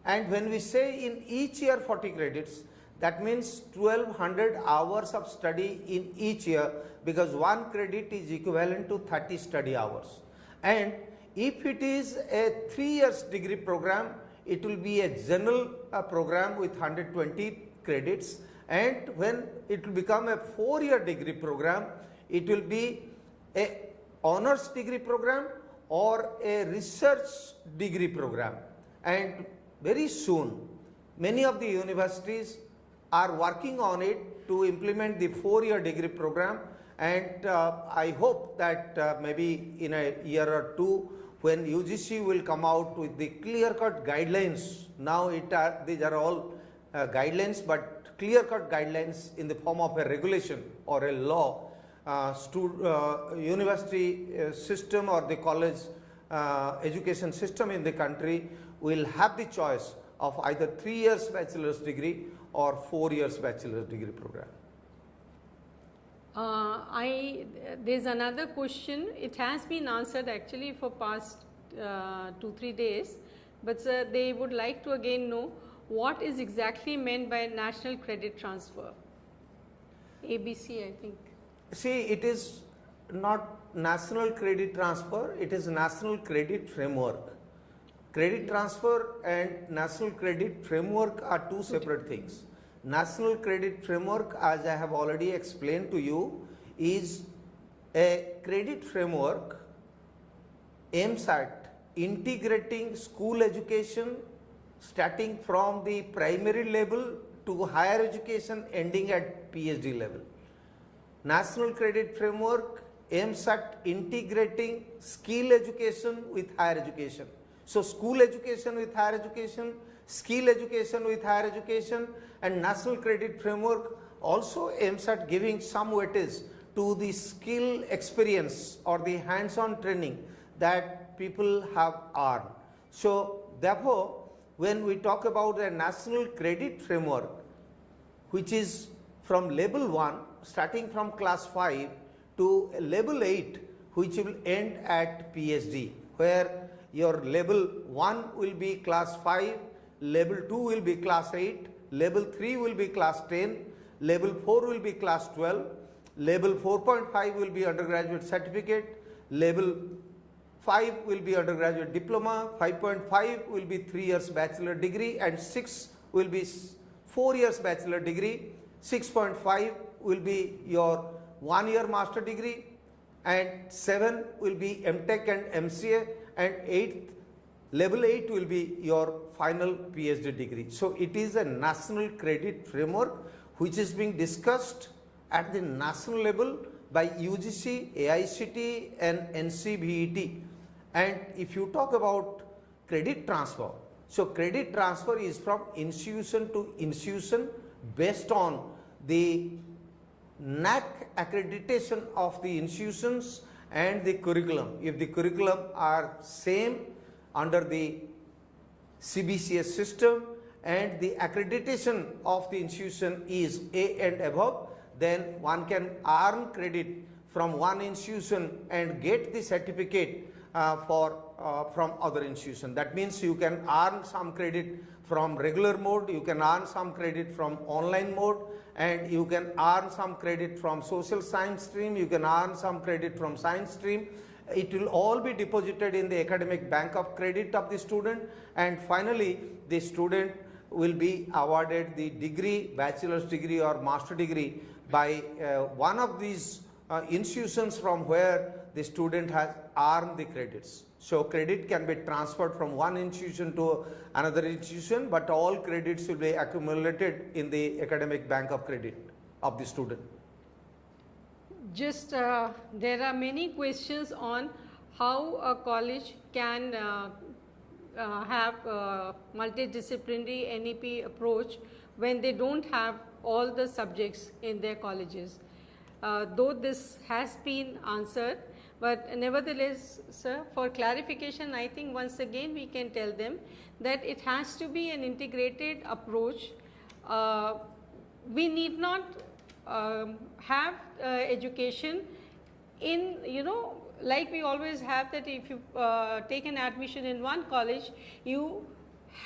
And when we say in each year 40 credits, that means 1200 hours of study in each year because one credit is equivalent to 30 study hours. And if it is a 3 years degree program, it will be a general uh, program with 120 credits and when it will become a 4 year degree program, it will be a honors degree program or a research degree program and very soon many of the universities are working on it to implement the four year degree program. And uh, I hope that uh, maybe in a year or two when UGC will come out with the clear cut guidelines. Now it are these are all uh, guidelines but clear cut guidelines in the form of a regulation or a law uh, uh, university uh, system or the college education system in the country will have the choice of either 3 years bachelor's degree or 4 years bachelor's degree program. Uh, I there's another question. It has been answered actually for past uh, two three days, but sir, they would like to again know what is exactly meant by national credit transfer. ABC, I think. See, it is not national credit transfer, it is national credit framework. Credit transfer and national credit framework are two separate things. National credit framework, as I have already explained to you, is a credit framework aims at integrating school education starting from the primary level to higher education ending at PhD level. National Credit Framework aims at integrating skill education with higher education. So, school education with higher education, skill education with higher education and National Credit Framework also aims at giving some weightage to the skill experience or the hands-on training that people have earned. So, therefore, when we talk about a National Credit Framework, which is from level 1 starting from class 5 to level 8 which will end at PhD where your level 1 will be class 5, level 2 will be class 8, level 3 will be class 10, level 4 will be class 12 Level 4.5 will be undergraduate certificate. Level 5 will be undergraduate diploma. 5.5 will be 3 years bachelor degree and 6 will be 4 years bachelor degree. 6.5 will be your 1 year master degree and 7 will be MTech and MCA and 8th level 8 will be your final PhD degree. So it is a national credit framework which is being discussed at the national level by UGC, AICT and NCVET. And if you talk about credit transfer, so credit transfer is from institution to institution based on the NAAC accreditation of the institutions and the curriculum. If the curriculum are same under the CBCS system and the accreditation of the institution is A and above, then one can earn credit from one institution and get the certificate uh, for uh, from other institution. That means you can earn some credit from regular mode, you can earn some credit from online mode and you can earn some credit from social science stream, you can earn some credit from science stream. It will all be deposited in the academic bank of credit of the student and finally the student will be awarded the degree, bachelor's degree or master degree by uh, one of these uh, institutions from where the student has earned the credits. So credit can be transferred from one institution to another institution, but all credits will be accumulated in the academic bank of credit of the student. Just uh, there are many questions on how a college can uh, uh, have multidisciplinary NEP approach when they don't have all the subjects in their colleges. Uh, though this has been answered, but nevertheless, sir, for clarification, I think once again we can tell them that it has to be an integrated approach. Uh, we need not um, have uh, education in you know like we always have that if you uh, take an admission in one college you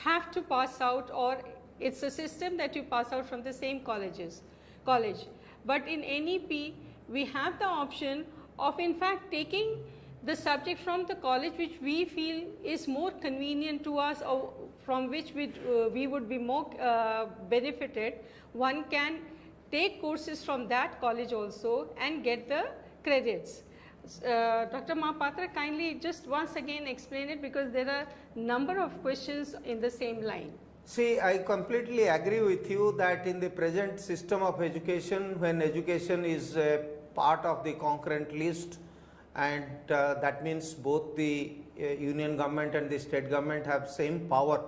have to pass out or it's a system that you pass out from the same colleges college but in nep we have the option of in fact taking the subject from the college which we feel is more convenient to us or from which we, uh, we would be more uh, benefited one can take courses from that college also and get the credits. Uh, Dr. Mahapatra kindly just once again explain it because there are number of questions in the same line. See, I completely agree with you that in the present system of education, when education is part of the concurrent list, and uh, that means both the uh, union government and the state government have same power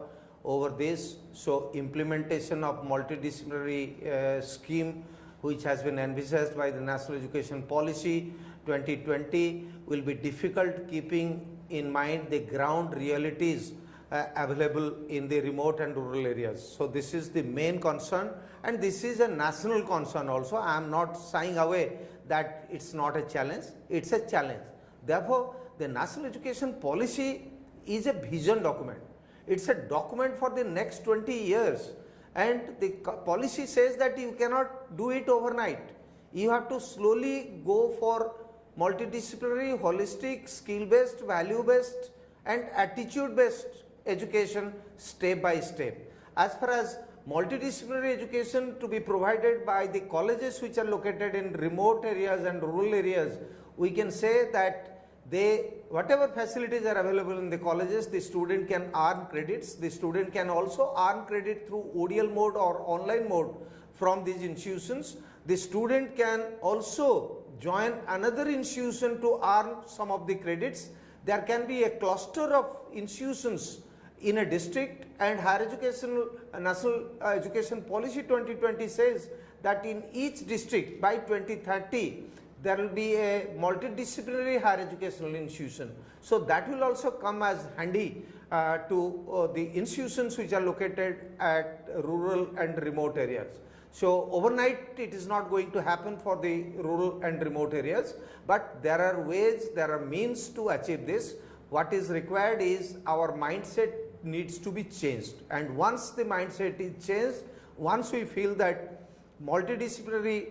over this. So, implementation of multidisciplinary uh, scheme which has been envisaged by the National Education Policy 2020 will be difficult keeping in mind the ground realities uh, available in the remote and rural areas. So, this is the main concern and this is a national concern also. I am not shying away that it is not a challenge, it is a challenge. Therefore, the national education policy is a vision document. It is a document for the next 20 years and the policy says that you cannot do it overnight. You have to slowly go for multidisciplinary, holistic, skill based, value based and attitude based education step by step. As far as multidisciplinary education to be provided by the colleges which are located in remote areas and rural areas, we can say that they whatever facilities are available in the colleges the student can earn credits. The student can also earn credit through ODL mode or online mode from these institutions. The student can also join another institution to earn some of the credits. There can be a cluster of institutions in a district and higher education uh, national uh, education policy 2020 says that in each district by 2030 there will be a multidisciplinary higher educational institution. So that will also come as handy uh, to uh, the institutions which are located at rural and remote areas. So overnight it is not going to happen for the rural and remote areas, but there are ways, there are means to achieve this. What is required is our mindset needs to be changed and once the mindset is changed, once we feel that multidisciplinary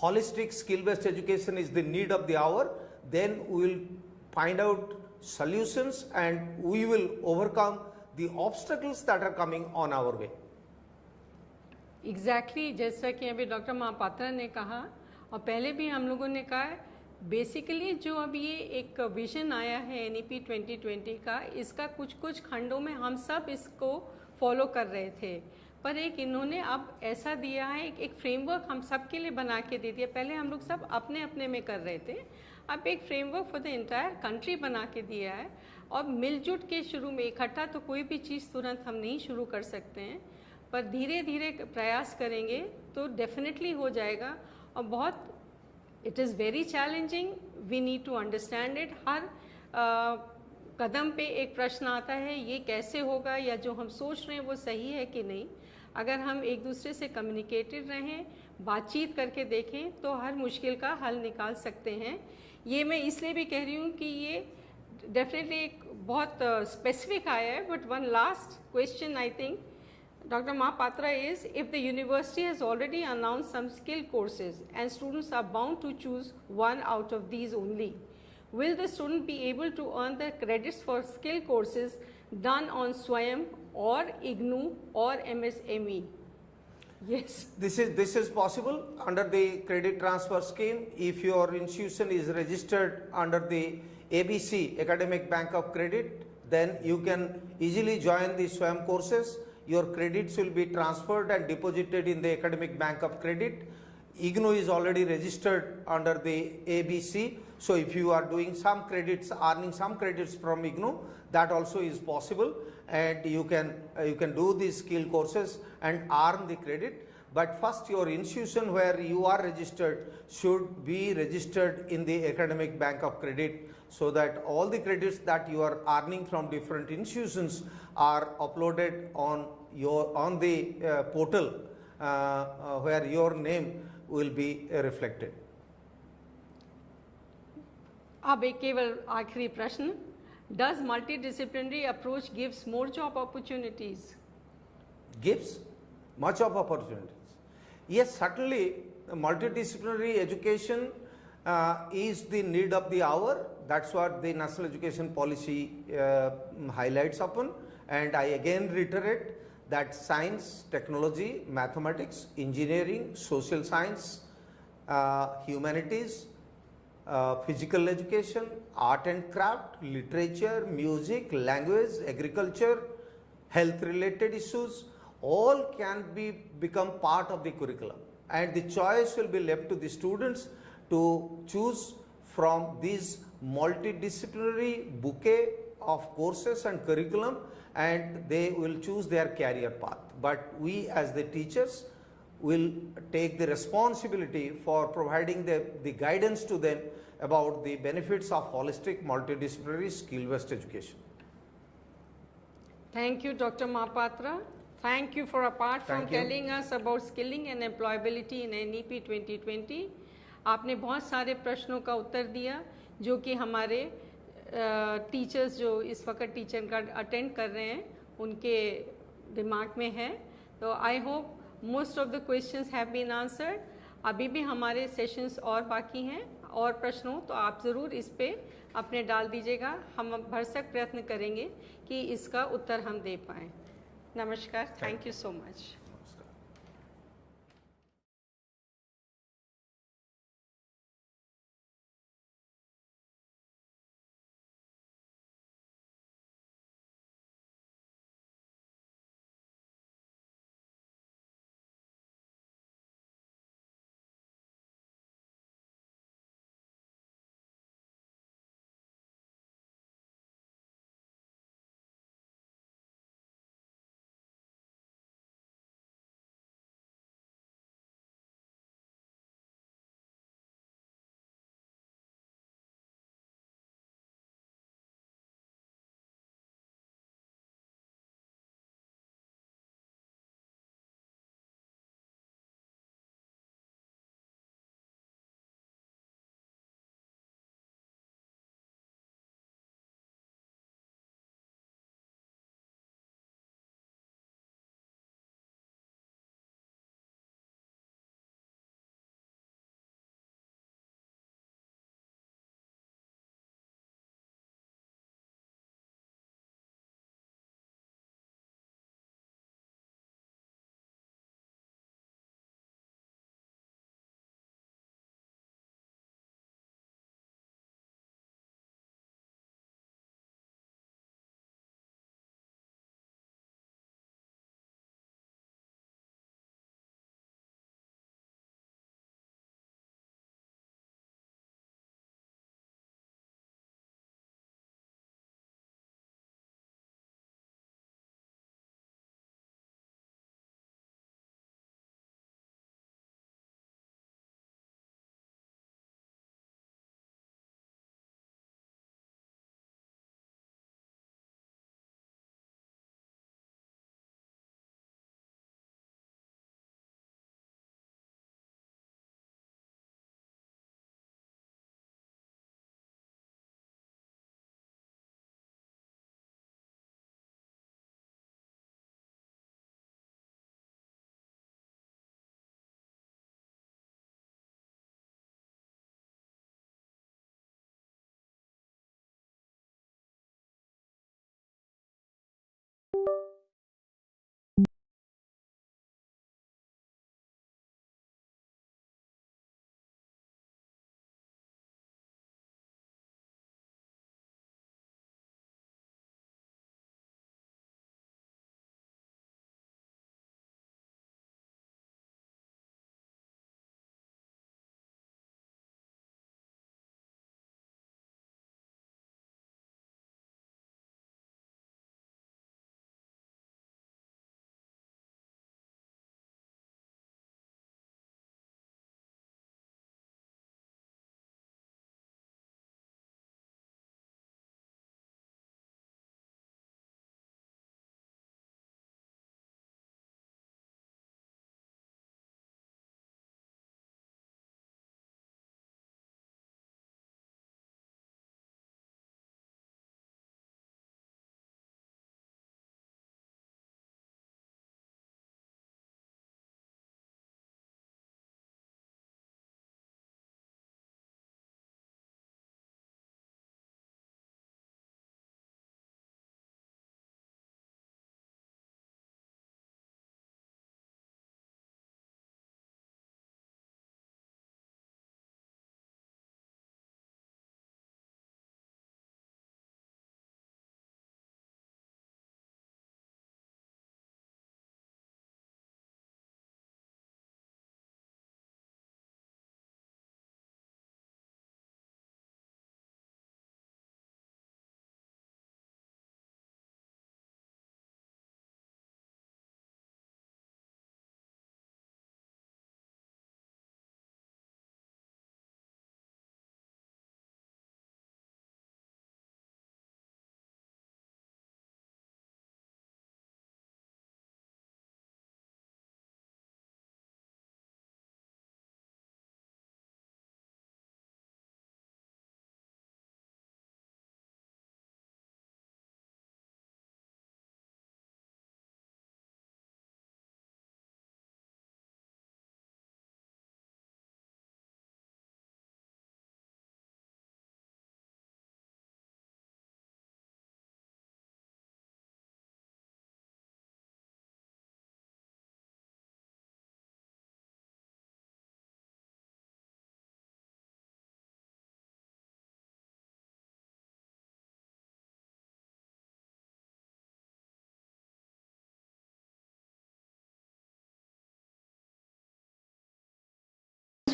holistic skill based education is the need of the hour, then we will find out solutions and we will overcome the obstacles that are coming on our way. Exactly exactly, जैसा कि अभी doctor Mohapatra ने कहा और पहले भी हम लोगों ने कहा बेसिकली जो अब ये एक विजन आया है एन 2020 का इसका कुछ कुछ खंडों में हम सब इसको फॉलो कर रहे थे। पर एक इन्होंने अब ऐसा दिया है एक, एक फ्रेमवर्क हम सब के लिए बना के दे दिया। पहले हम लोग सब अपने अपने में कर रहे थे। अब एक framework for the entire country बना के दिया है। और मिलजुट के शुरू में इकट्ठा तो कोई भी चीज़ तुरंत हम नहीं शुरू कर सकते हैं। पर धीरे धीरे प्रयास करेंगे तो डेफिनेटली हो जाएगा। और बहुत it is very challenging we need to understand it हर कदम पे एक प्रश्न आता है, ये कैसे होगा या जो हम सोच रहे हैं वो सही है कि नहीं? अगर हम एक दूसरे से कम्युनिकेटेड रहें, बातचीत करके देखें तो हर मुश्किल का हल निकाल सकते हैं। ये मैं इसलिए भी कह रही हूँ कि ये डेफिनेटली एक बहुत स्पेसिफिक आया है but one last question I think Dr. Mahapatra is if the university has already announced some skill courses and students are bound to choose one out of these only, will the student be able to earn the credits for skill courses done on SWAYAM or IGNOU or MSME? Yes. This is, this is possible under the credit transfer scheme. If your institution is registered under the ABC Academic Bank of Credit, then you can easily join the SWAYAM courses your credits will be transferred and deposited in the academic bank of credit. IGNOU is already registered under the ABC. So if you are doing some credits, earning some credits from IGNOU, that also is possible and you can, uh, you can do these skill courses and earn the credit But first your institution where you are registered should be registered in the academic bank of credit so that all the credits that you are earning from different institutions are uploaded on your on the uh, portal uh, uh, where your name will be uh, reflected. अब एक केवल आखिरी प्रश्न Does multidisciplinary approach gives more job opportunities? Gives much of opportunities. Yes, certainly multidisciplinary education uh, is the need of the hour. That's what the national education policy uh, highlights upon. And I again reiterate that science, technology, mathematics, engineering, social science, uh, humanities, uh, physical education, art and craft, literature, music, language, agriculture, health related issues, all can be become part of the curriculum and the choice will be left to the students to choose from these multidisciplinary bouquet of courses and curriculum and they will choose their career path. But we as the teachers will take the responsibility for providing the, the guidance to them about the benefits of holistic multidisciplinary skill based education. Thank you Dr. Mahapatra. Thank you for apart from telling us about skilling and employability in NEP 2020. आपने बहुत सारे प्रश्नों का उत्तर दिया जो कि हमारे teachers जो इस वक्त टीचर का अटेंड कर रहे हैं उनके दिमाग में है। तो I hope most of the questions have been answered अभी भी हमारे सेशंस और बाकी हैं और प्रश्न प्रश्नों तो आप ज़रूर इस पर अपने डाल दीजिएगा। हम भरसक प्रयत्न करेंगे कि इसका उत्तर हम दे पाएँ। Namaskar. Thank, Thank you so much.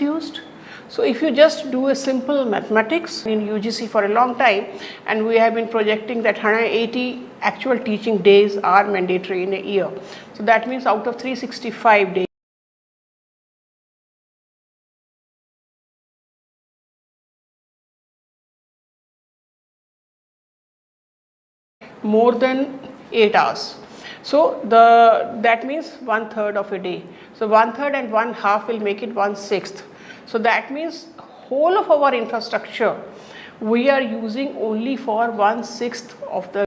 Used. So if you just do a simple mathematics in UGC for a long time and we have been projecting that 180 actual teaching days are mandatory in a year. So that means out of 365 days more than 8 hours. So the that means one third of a day. So one third and one half will make it one sixth. So that means whole of our infrastructure we are using only for one sixth of the